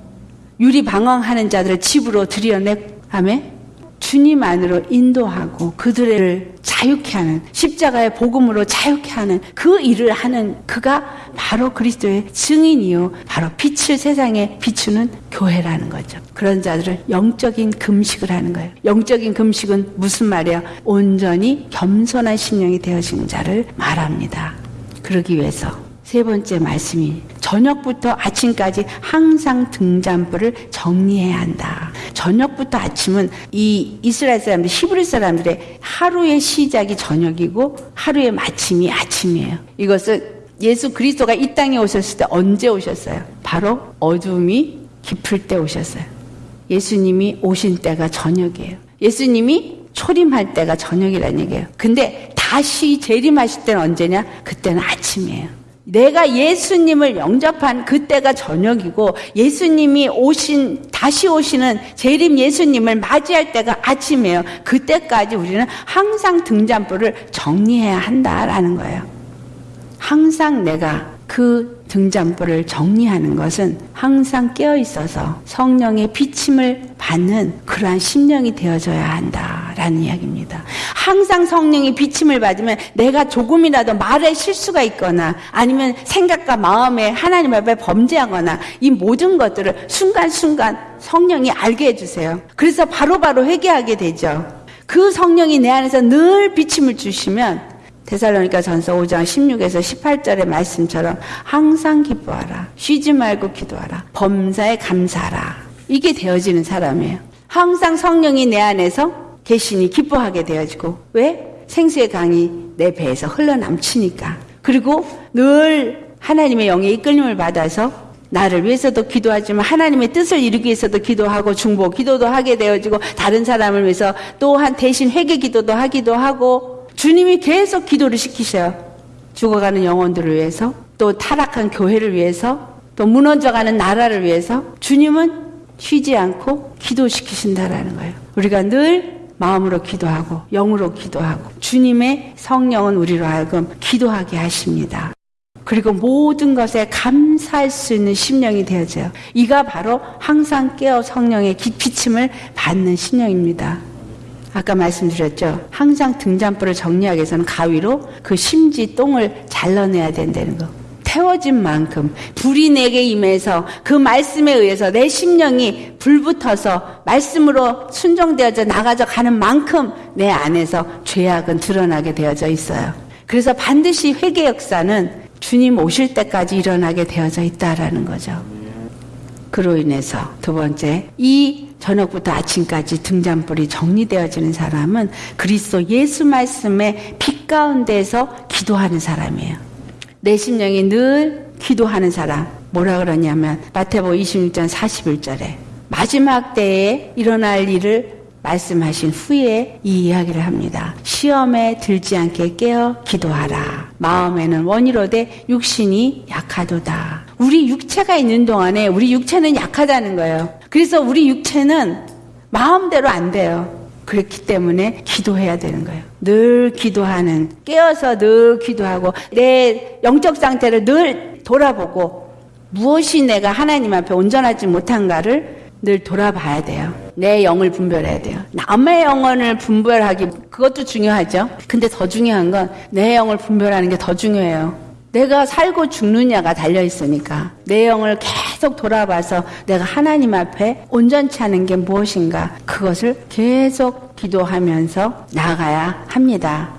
유리 방황하는 자들을 집으로 들여내 아멘 주님 안으로 인도하고 그들을 자유케 하는 십자가의 복음으로 자유케 하는 그 일을 하는 그가 바로 그리스도의 증인이요 바로 빛을 세상에 비추는 교회라는 거죠. 그런 자들을 영적인 금식을 하는 거예요. 영적인 금식은 무슨 말이야? 온전히 겸손한 심령이 되어진 자를 말합니다. 그러기 위해서 세 번째 말씀이 저녁부터 아침까지 항상 등잔불을 정리해야 한다. 저녁부터 아침은 이 이스라엘 사람들, 히브리 사람들의 하루의 시작이 저녁이고 하루의 마침이 아침이에요. 이것을 예수 그리스도가 이 땅에 오셨을 때 언제 오셨어요? 바로 어둠이 깊을 때 오셨어요. 예수님이 오신 때가 저녁이에요. 예수님이 초림할 때가 저녁이라는 얘기예요. 근데 다시 재림하실 때는 언제냐? 그때는 아침이에요. 내가 예수님을 영접한 그때가 저녁이고 예수님이 오신 다시 오시는 재림 예수님을 맞이할 때가 아침이에요. 그때까지 우리는 항상 등잔불을 정리해야 한다라는 거예요. 항상 내가 그 등잔불을 정리하는 것은 항상 깨어 있어서 성령의 비침을 받는 그러한 심령이 되어져야 한다 라는 이야기입니다. 항상 성령의 비침을 받으면 내가 조금이라도 말에 실수가 있거나 아니면 생각과 마음에 하나님 앞에 범죄하거나 이 모든 것들을 순간순간 성령이 알게 해주세요. 그래서 바로바로 바로 회개하게 되죠. 그 성령이 내 안에서 늘 비침을 주시면 데살로니가 전서 5장 16에서 18절의 말씀처럼 항상 기뻐하라. 쉬지 말고 기도하라. 범사에 감사하라. 이게 되어지는 사람이에요. 항상 성령이 내 안에서 계시니 기뻐하게 되어지고 왜? 생수의 강이 내 배에서 흘러남치니까. 그리고 늘 하나님의 영의 이끌림을 받아서 나를 위해서도 기도하지만 하나님의 뜻을 이루기 위해서도 기도하고 중보 기도도 하게 되어지고 다른 사람을 위해서 또한 대신 회개 기도도 하기도 하고 주님이 계속 기도를 시키셔요. 죽어가는 영혼들을 위해서, 또 타락한 교회를 위해서, 또 무너져가는 나라를 위해서 주님은 쉬지 않고 기도시키신다라는 거예요. 우리가 늘 마음으로 기도하고 영으로 기도하고 주님의 성령은 우리로 하여금 기도하게 하십니다. 그리고 모든 것에 감사할 수 있는 심령이 되어져요. 이가 바로 항상 깨어 성령의 기침을 받는 심령입니다. 아까 말씀드렸죠. 항상 등잔불을 정리하기 위해서는 가위로 그 심지 똥을 잘라내야 된다는 거. 태워진 만큼 불이 내게 임해서 그 말씀에 의해서 내 심령이 불붙어서 말씀으로 순종되어져 나가져 가는 만큼 내 안에서 죄악은 드러나게 되어져 있어요. 그래서 반드시 회개 역사는 주님 오실 때까지 일어나게 되어져 있다라는 거죠. 그로 인해서 두 번째 이 저녁부터 아침까지 등잔불이 정리되어지는 사람은 그리스도 예수 말씀의 빛 가운데서 기도하는 사람이에요. 내 심령이 늘 기도하는 사람. 뭐라 그러냐면 마태복 26장 41절에 마지막 때에 일어날 일을 말씀하신 후에 이 이야기를 합니다. 시험에 들지 않게 깨어 기도하라. 마음에는 원이로되 육신이 약하도다. 우리 육체가 있는 동안에 우리 육체는 약하다는 거예요. 그래서 우리 육체는 마음대로 안 돼요. 그렇기 때문에 기도해야 되는 거예요. 늘 기도하는, 깨어서 늘 기도하고, 내 영적 상태를 늘 돌아보고, 무엇이 내가 하나님 앞에 온전하지 못한가를 늘 돌아봐야 돼요. 내 영을 분별해야 돼요. 남의 영혼을 분별하기, 그것도 중요하죠. 근데 더 중요한 건 내 영을 분별하는 게 더 중요해요. 내가 살고 죽느냐가 달려 있으니까 내 영을 계속 돌아봐서 내가 하나님 앞에 온전치 않은 게 무엇인가 그것을 계속 기도하면서 나아가야 합니다.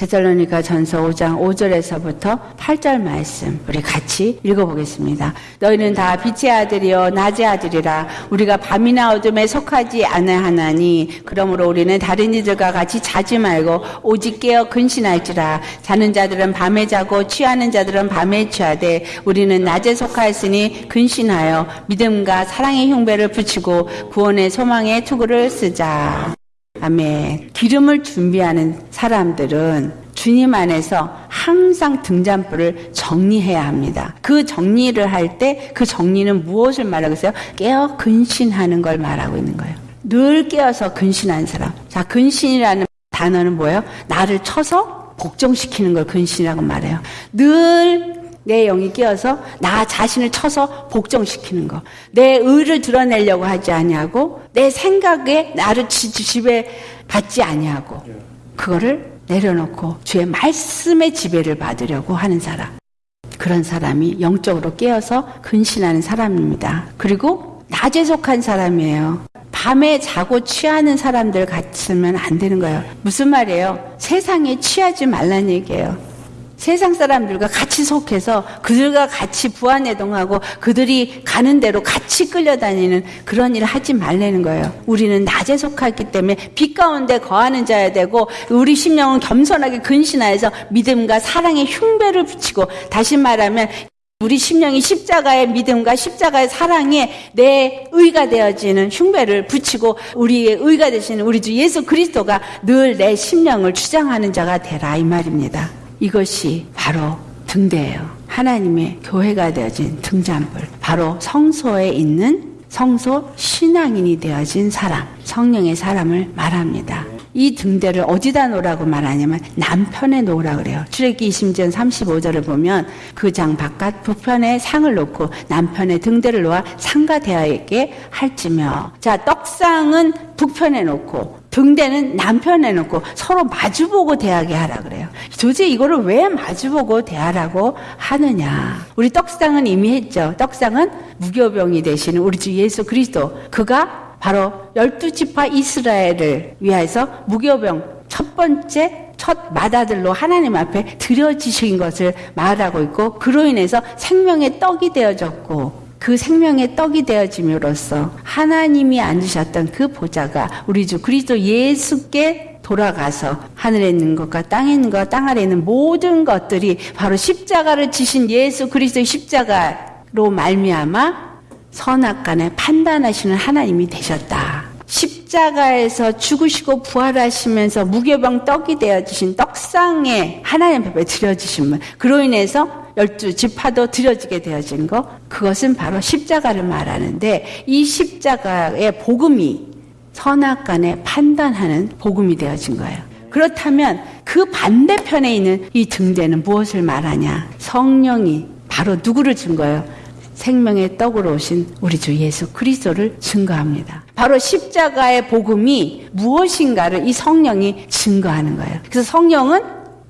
데살로니가 전서 5장 5절에서부터 8절 말씀 우리 같이 읽어보겠습니다. 너희는 다 빛의 아들이요 낮의 아들이라 우리가 밤이나 어둠에 속하지 않아하나니 그러므로 우리는 다른 이들과 같이 자지 말고 오직 깨어 근신할지라 자는 자들은 밤에 자고 취하는 자들은 밤에 취하되 우리는 낮에 속하였으니 근신하여 믿음과 사랑의 흉배를 붙이고 구원의 소망의 투구를 쓰자. 아멘. 기름을 준비하는 사람들은 주님 안에서 항상 등잔불을 정리해야 합니다. 그 정리를 할 때 그 정리는 무엇을 말하고 있어요? 깨어 근신하는 걸 말하고 있는 거예요. 늘 깨어서 근신하는 사람. 자, 근신이라는 단어는 뭐예요? 나를 쳐서 복종시키는 걸 근신이라고 말해요. 늘내 영이 끼어서 나 자신을 쳐서 복종시키는 거. 내 의를 드러내려고 하지 아니하고 내 생각에 나를 지배 받지 아니하고 그거를 내려놓고 주의 말씀의 지배를 받으려고 하는 사람. 그런 사람이 영적으로 깨어서 근신하는 사람입니다. 그리고 낮에 속한 사람이에요. 밤에 자고 취하는 사람들 같으면 안 되는 거예요. 무슨 말이에요? 세상에 취하지 말란 얘기예요. 세상 사람들과 같이 속해서 그들과 같이 부안해동하고 그들이 가는 대로 같이 끌려다니는 그런 일을 하지 말라는 거예요. 우리는 낮에 속하기 때문에 빛 가운데 거하는 자야 되고 우리 심령은 겸손하게 근신하여서 믿음과 사랑의 흉배를 붙이고 다시 말하면 우리 심령이 십자가의 믿음과 십자가의 사랑에 내 의가 되어지는 흉배를 붙이고 우리의 의가 되시는 우리 주 예수 그리스도가 늘 내 심령을 주장하는 자가 되라 이 말입니다. 이것이 바로 등대예요. 하나님의 교회가 되어진 등잔불. 바로 성소에 있는 성소 신앙인이 되어진 사람, 성령의 사람을 말합니다. 이 등대를 어디다 놓으라고 말하냐면 남편에 놓으라 그래요. 출애기 20전 35절을 보면 그 장 바깥 북편에 상을 놓고 남편의 등대를 놓아 상가 대하에게 할지며 자 떡상은 북편에 놓고 등대는 남편에 놓고 서로 마주보고 대하게 하라 그래요. 도대체 이거를 왜 마주보고 대하라고 하느냐. 우리 떡상은 이미 했죠. 떡상은 무교병이 되시는 우리 주 예수 그리스도. 그가 바로 열두 지파 이스라엘을 위해서 무교병 첫 번째 첫 마다들로 하나님 앞에 드려지신 것을 말하고 있고 그로 인해서 생명의 떡이 되어졌고 그 생명의 떡이 되어짐으로써 하나님이 앉으셨던 그 보좌가 우리 주 그리스도 예수께 돌아가서 하늘에 있는 것과 땅에 있는 것, 땅 아래 있는 모든 것들이 바로 십자가를 지신 예수 그리스도의 십자가로 말미암아 선악간에 판단하시는 하나님이 되셨다. 십자가에서 죽으시고 부활하시면서 무교병 떡이 되어지신 떡상에 하나님 앞에 드려지신 분. 그로 인해서 열두 지파도 드려지게 되어진 거. 그것은 바로 십자가를 말하는데 이 십자가의 복음이 선악간에 판단하는 복음이 되어진 거예요. 그렇다면 그 반대편에 있는 이 등대는 무엇을 말하냐? 성령이 바로 누구를 준 거예요? 생명의 떡으로 오신 우리 주 예수 그리스도를 증거합니다. 바로 십자가의 복음이 무엇인가를 이 성령이 증거하는 거예요. 그래서 성령은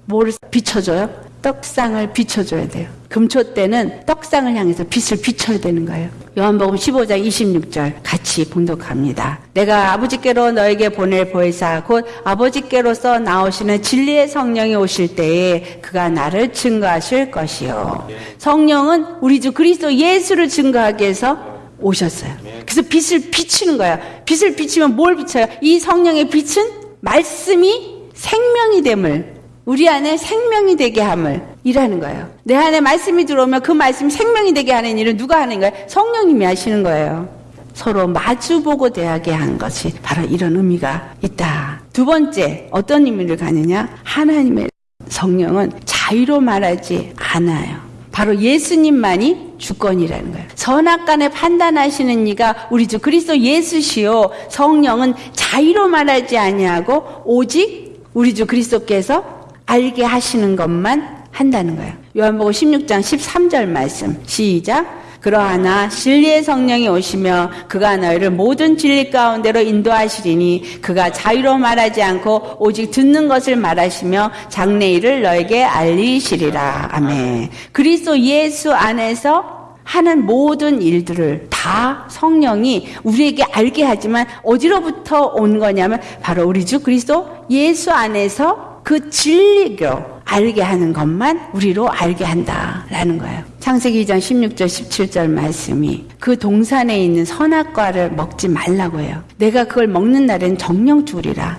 뭐를 비춰줘요? 떡상을 비춰줘야 돼요. 금초 때는 떡상을 향해서 빛을 비춰야 되는 거예요. 요한복음 15장 26절 같이 봉독합니다. 내가 아버지께로 너에게 보낼 보혜사 곧 아버지께로서 나오시는 진리의 성령이 오실 때에 그가 나를 증거하실 것이요. 성령은 우리 주 그리스도 예수를 증거하기 위해서 오셨어요. 그래서 빛을 비추는 거예요. 빛을 비추면 뭘 비춰요? 이 성령의 빛은 말씀이 생명이 됨을 우리 안에 생명이 되게 함을 일하는 거예요. 내 안에 말씀이 들어오면 그 말씀이 생명이 되게 하는 일은 누가 하는 거예요? 성령님이 하시는 거예요. 서로 마주보고 대하게 한 것이 바로 이런 의미가 있다. 두 번째, 어떤 의미를 가느냐? 하나님의 성령은 자유로 말하지 않아요. 바로 예수님만이 주권이라는 거예요. 선악간에 판단하시는 이가 우리 주 그리스도 예수시요 성령은 자유로 말하지 아니하고 오직 우리 주 그리스도께서 알게 하시는 것만 한다는 거예요. 요한복음 16장 13절 말씀 시작 그러하나 진리의 성령이 오시며 그가 너희를 모든 진리 가운데로 인도하시리니 그가 자유로 말하지 않고 오직 듣는 것을 말하시며 장래일을 너에게 알리시리라. 아멘. 그리스도 예수 안에서 하는 모든 일들을 다 성령이 우리에게 알게 하지만 어디로부터 온 거냐면 바로 우리 주 그리스도 예수 안에서 그 진리로 알게 하는 것만 우리로 알게 한다라는 거예요. 창세기 2장 16절 17절 말씀이 그 동산에 있는 선악과를 먹지 말라고 해요. 내가 그걸 먹는 날엔 정령 죽으리라.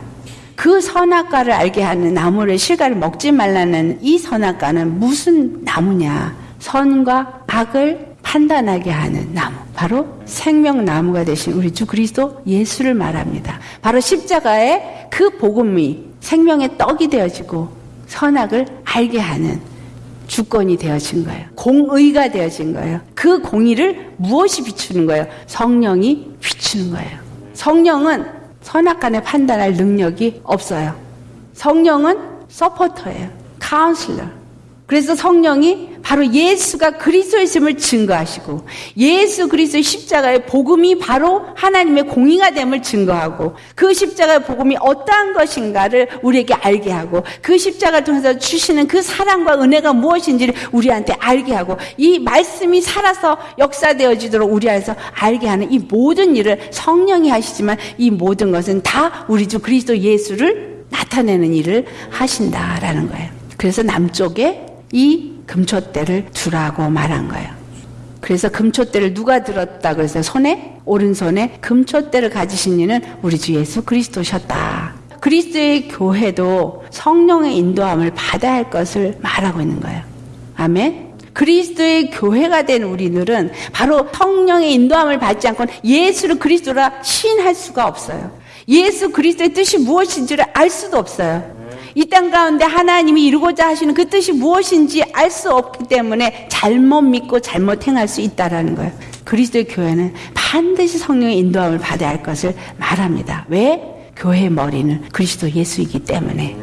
그 선악과를 알게 하는 나무를 실과를 먹지 말라는 이 선악과는 무슨 나무냐? 선과 악을 판단하게 하는 나무. 바로 생명나무가 되신 우리 주 그리스도 예수를 말합니다. 바로 십자가의 그 복음이 생명의 떡이 되어지고 선악을 알게 하는 주권이 되어진 거예요. 공의가 되어진 거예요. 그 공의를 무엇이 비추는 거예요? 성령이 비추는 거예요. 성령은 선악 간에 판단할 능력이 없어요. 성령은 서포터예요. 카운슬러. 그래서 성령이 바로 예수가 그리스도의심을 증거하시고 예수 그리스도의 십자가의 복음이 바로 하나님의 공의가 됨을 증거하고 그 십자가의 복음이 어떠한 것인가를 우리에게 알게 하고 그 십자가를 통해서 주시는 그 사랑과 은혜가 무엇인지를 우리한테 알게 하고 이 말씀이 살아서 역사되어지도록 우리 안에서 알게 하는 이 모든 일을 성령이 하시지만 이 모든 것은 다 우리 주 그리스도 예수를 나타내는 일을 하신다라는 거예요. 그래서 남쪽에 이 금초대를 두라고 말한 거예요. 그래서 금초대를 누가 들었다 그래서 손에 오른손에 금초대를 가지신 이는 우리 주 예수 그리스도셨다. 그리스도의 교회도 성령의 인도함을 받아야 할 것을 말하고 있는 거예요. 아멘. 그리스도의 교회가 된 우리들은 바로 성령의 인도함을 받지 않고는 예수를 그리스도라 시인할 수가 없어요. 예수 그리스도의 뜻이 무엇인지를 알 수도 없어요. 이 땅 가운데 하나님이 이루고자 하시는 그 뜻이 무엇인지 알 수 없기 때문에 잘못 믿고 잘못 행할 수 있다라는 거예요. 그리스도의 교회는 반드시 성령의 인도함을 받아야 할 것을 말합니다. 왜? 교회의 머리는 그리스도 예수이기 때문에.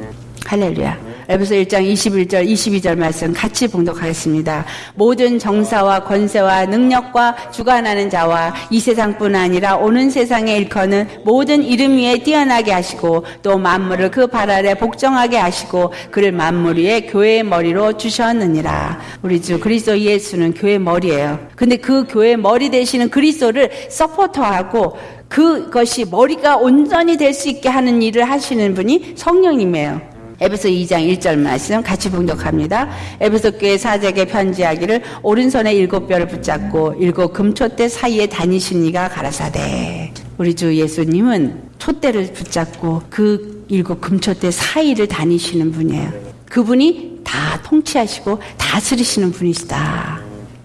할렐루야. 에베소 1장 21절 22절 말씀 같이 봉독하겠습니다. 모든 정사와 권세와 능력과 주관하는 자와 이 세상뿐 아니라 오는 세상에 일커는 모든 이름 위에 뛰어나게 하시고 또 만물을 그 발 아래 복종하게 하시고 그를 만물 위에 교회의 머리로 주셨느니라. 우리 주 그리스도 예수는 교회 머리예요. 근데 그 교회 머리 되시는 그리스도를 서포터하고 그것이 머리가 온전히 될 수 있게 하는 일을 하시는 분이 성령님이에요. 에베소 2장 1절 말씀 같이 봉독합니다. 에베소 교회 사제에게 편지하기를 오른손에 일곱 뼈를 붙잡고 일곱 금초대 사이에 다니신 이가 가라사대. 우리 주 예수님은 촛대를 붙잡고 그 일곱 금초대 사이를 다니시는 분이에요. 그분이 다 통치하시고 다스리시는 분이시다.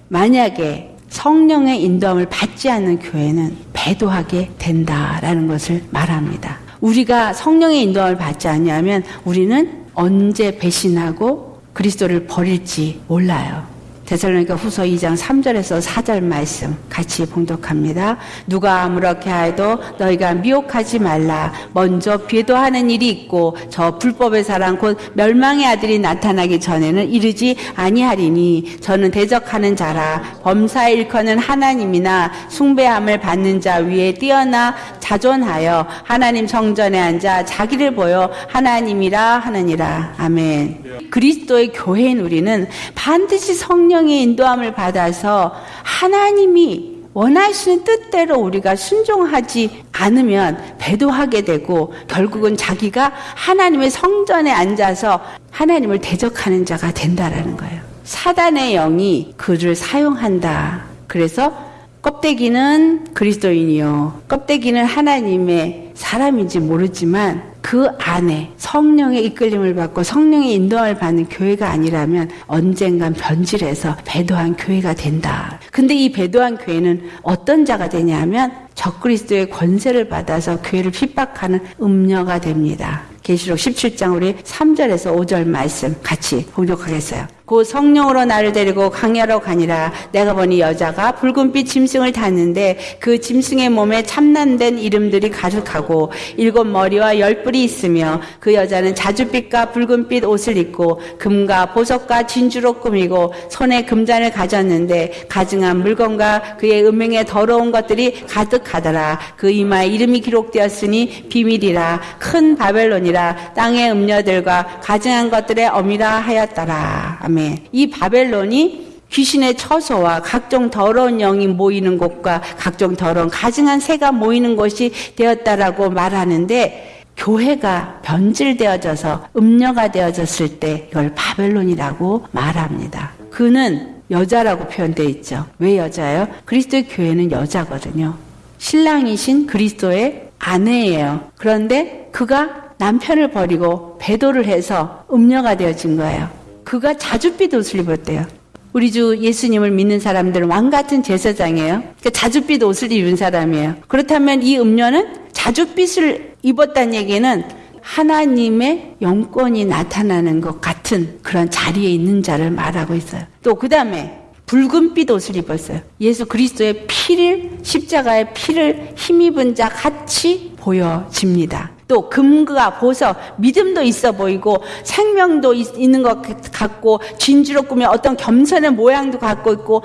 만약에 성령의 인도함을 받지 않는 교회는 배도하게 된다라는 것을 말합니다. 우리가 성령의 인도함을 받지 않냐면 우리는 언제 배신하고 그리스도를 버릴지 몰라요. 데살로니가 후서 2장 3절에서 4절 말씀 같이 봉독합니다. 누가 아무렇게 하여도 너희가 미혹하지 말라. 먼저 배도하는 일이 있고 저 불법의 사랑 곧 멸망의 아들이 나타나기 전에는 이르지 아니하리니 저는 대적하는 자라 범사에 일컫는 하나님이나 숭배함을 받는 자 위에 뛰어나 자존하여 하나님 성전에 앉아 자기를 보여 하나님이라 하느니라. 아멘. 그리스도의 교회인 우리는 반드시 성령 의 인도함을 받아서 하나님이 원하시는 뜻대로 우리가 순종하지 않으면 배도하게 되고 결국은 자기가 하나님의 성전에 앉아서 하나님을 대적하는 자가 된다라는 거예요. 사단의 영이 그를 사용한다. 그래서 껍데기는 그리스도인이요. 껍데기는 하나님의 사람인지 모르지만 그 안에 성령의 이끌림을 받고 성령의 인도함을 받는 교회가 아니라면 언젠간 변질해서 배도한 교회가 된다. 근데 이 배도한 교회는 어떤 자가 되냐면 적그리스도의 권세를 받아서 교회를 핍박하는 음녀가 됩니다. 계시록 17장 우리 3절에서 5절 말씀 같이 봉독하겠어요. 곧 성령으로 나를 데리고 강야로 가니라. 내가 보니 여자가 붉은빛 짐승을 탔는데 그 짐승의 몸에 참난된 이름들이 가득하고 일곱 머리와 열 뿔이 있으며 그 여자는 자주빛과 붉은빛 옷을 입고 금과 보석과 진주로 꾸미고 손에 금잔을 가졌는데 가증한 물건과 그의 음행에 더러운 것들이 가득하더라. 그 이마에 이름이 기록되었으니 비밀이라. 큰 바벨론이라. 땅의 음녀들과 가증한 것들의 어미라 하였더라. 아멘. 이 바벨론이 귀신의 처소와 각종 더러운 영이 모이는 곳과 각종 더러운 가증한 새가 모이는 곳이 되었다라고 말하는데 교회가 변질되어져서 음녀가 되어졌을 때 이걸 바벨론이라고 말합니다. 그는 여자라고 표현되어 있죠. 왜 여자예요? 그리스도의 교회는 여자거든요. 신랑이신 그리스도의 아내예요. 그런데 그가 남편을 버리고 배도를 해서 음녀가 되어진 거예요. 그가 자주빛 옷을 입었대요. 우리 주 예수님을 믿는 사람들은 왕 같은 제사장이에요. 그러니까 자주빛 옷을 입은 사람이에요. 그렇다면 이 음녀는 자주빛을 입었다는 얘기는 하나님의 영권이 나타나는 것 같은 그런 자리에 있는 자를 말하고 있어요. 또 그 다음에 붉은빛 옷을 입었어요. 예수 그리스도의 피를 십자가의 피를 힘입은 자 같이 보여집니다. 또 금과 보석, 믿음도 있어 보이고 생명도 있는 것 같고 진주로 꾸며 어떤 겸손의 모양도 갖고 있고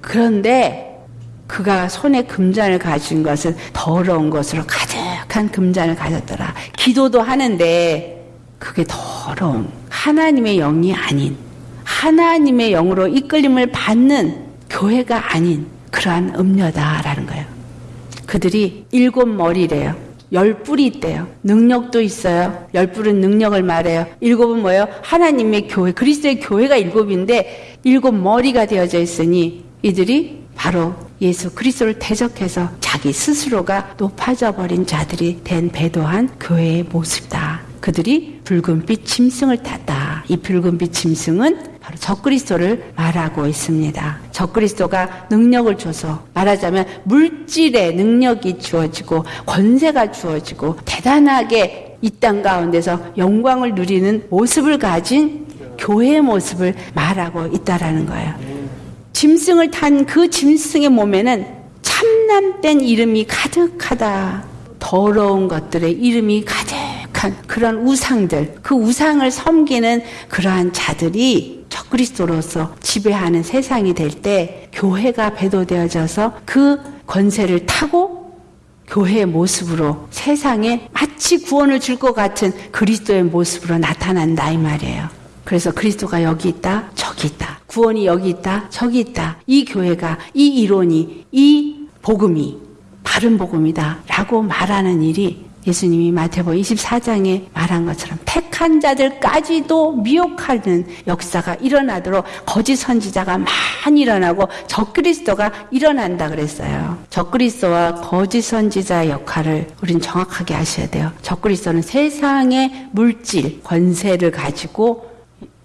그런데 그가 손에 금잔을 가진 것은 더러운 것으로 가득한 금잔을 가졌더라. 기도도 하는데 그게 더러운 하나님의 영이 아닌 하나님의 영으로 이끌림을 받는 교회가 아닌 그러한 음녀다라는 거예요. 그들이 일곱 머리래요. 열 뿔이 있대요. 능력도 있어요. 열 뿔은 능력을 말해요. 일곱은 뭐예요? 하나님의 교회, 그리스도의 교회가 일곱인데 일곱 머리가 되어져 있으니 이들이 바로 예수 그리스도를 대적해서 자기 스스로가 높아져 버린 자들이 된 배도한 교회의 모습이다. 그들이 붉은빛 짐승을 탔다. 이 붉은빛 짐승은 바로 적그리스도를 말하고 있습니다. 적그리스도가 능력을 줘서 말하자면 물질의 능력이 주어지고 권세가 주어지고 대단하게 이 땅 가운데서 영광을 누리는 모습을 가진 교회의 모습을 말하고 있다라는 거예요. 짐승을 탄 그 짐승의 몸에는 참남된 이름이 가득하다. 더러운 것들의 이름이 가득 한 그런 우상들, 그 우상을 섬기는 그러한 자들이 적그리스도로서 지배하는 세상이 될 때 교회가 배도되어져서 그 권세를 타고 교회의 모습으로 세상에 마치 구원을 줄 것 같은 그리스도의 모습으로 나타난다 이 말이에요. 그래서 그리스도가 여기 있다, 저기 있다. 구원이 여기 있다, 저기 있다. 이 교회가, 이 이론이, 이 복음이 바른 복음이다. 라고 말하는 일이 예수님이 마태복 24장에 말한 것처럼 택한 자들까지도 미혹하는 역사가 일어나도록 거짓 선지자가 많이 일어나고 적그리스도가 일어난다 그랬어요. 적그리스도와 거짓 선지자의 역할을 우린 정확하게 아셔야 돼요. 적그리스도는 세상의 물질, 권세를 가지고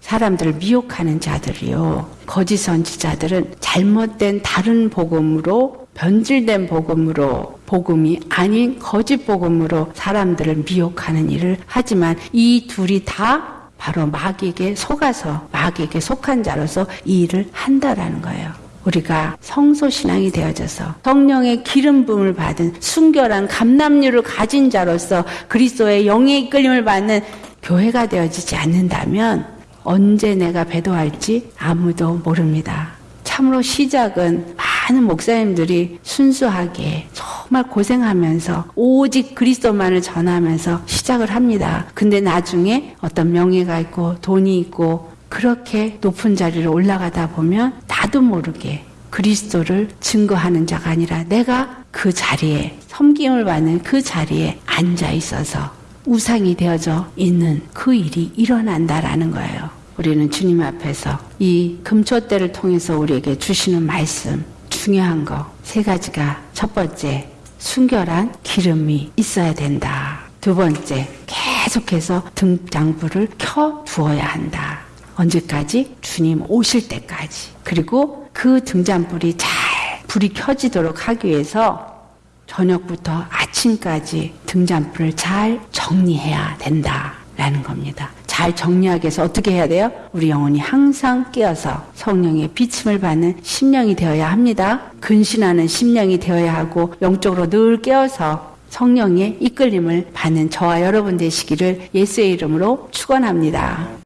사람들을 미혹하는 자들이요. 거짓 선지자들은 잘못된 다른 복음으로 변질된 복음으로 복음이 아닌 거짓 복음으로 사람들을 미혹하는 일을 하지만 이 둘이 다 바로 마귀에게 속아서 마귀에게 속한 자로서 이 일을 한다라는 거예요. 우리가 성소 신앙이 되어져서 성령의 기름 부음을 받은 순결한 감남류를 가진 자로서 그리스도의 영의 이끌림을 받는 교회가 되어지지 않는다면 언제 내가 배도할지 아무도 모릅니다. 참으로 시작은 많은 목사님들이 순수하게 정말 고생하면서 오직 그리스도만을 전하면서 시작을 합니다. 근데 나중에 어떤 명예가 있고 돈이 있고 그렇게 높은 자리를 올라가다 보면 나도 모르게 그리스도를 증거하는 자가 아니라 내가 그 자리에 섬김을 받는 그 자리에 앉아 있어서 우상이 되어져 있는 그 일이 일어난다라는 거예요. 우리는 주님 앞에서 이 금초대를 통해서 우리에게 주시는 말씀 중요한 거 세 가지가 첫 번째 순결한 기름이 있어야 된다. 두 번째 계속해서 등장불을 켜 두어야 한다. 언제까지? 주님 오실 때까지. 그리고 그 등잔불이 잘 불이 켜지도록 하기 위해서 저녁부터 아침까지 등잔불을 잘 정리해야 된다. 라는 겁니다. 잘 정리하기 위해서 어떻게 해야 돼요? 우리 영혼이 항상 깨어서 성령의 비침을 받는 심령이 되어야 합니다. 근신하는 심령이 되어야 하고 영적으로 늘 깨어서 성령의 이끌림을 받는 저와 여러분 되시기를 예수의 이름으로 축원합니다.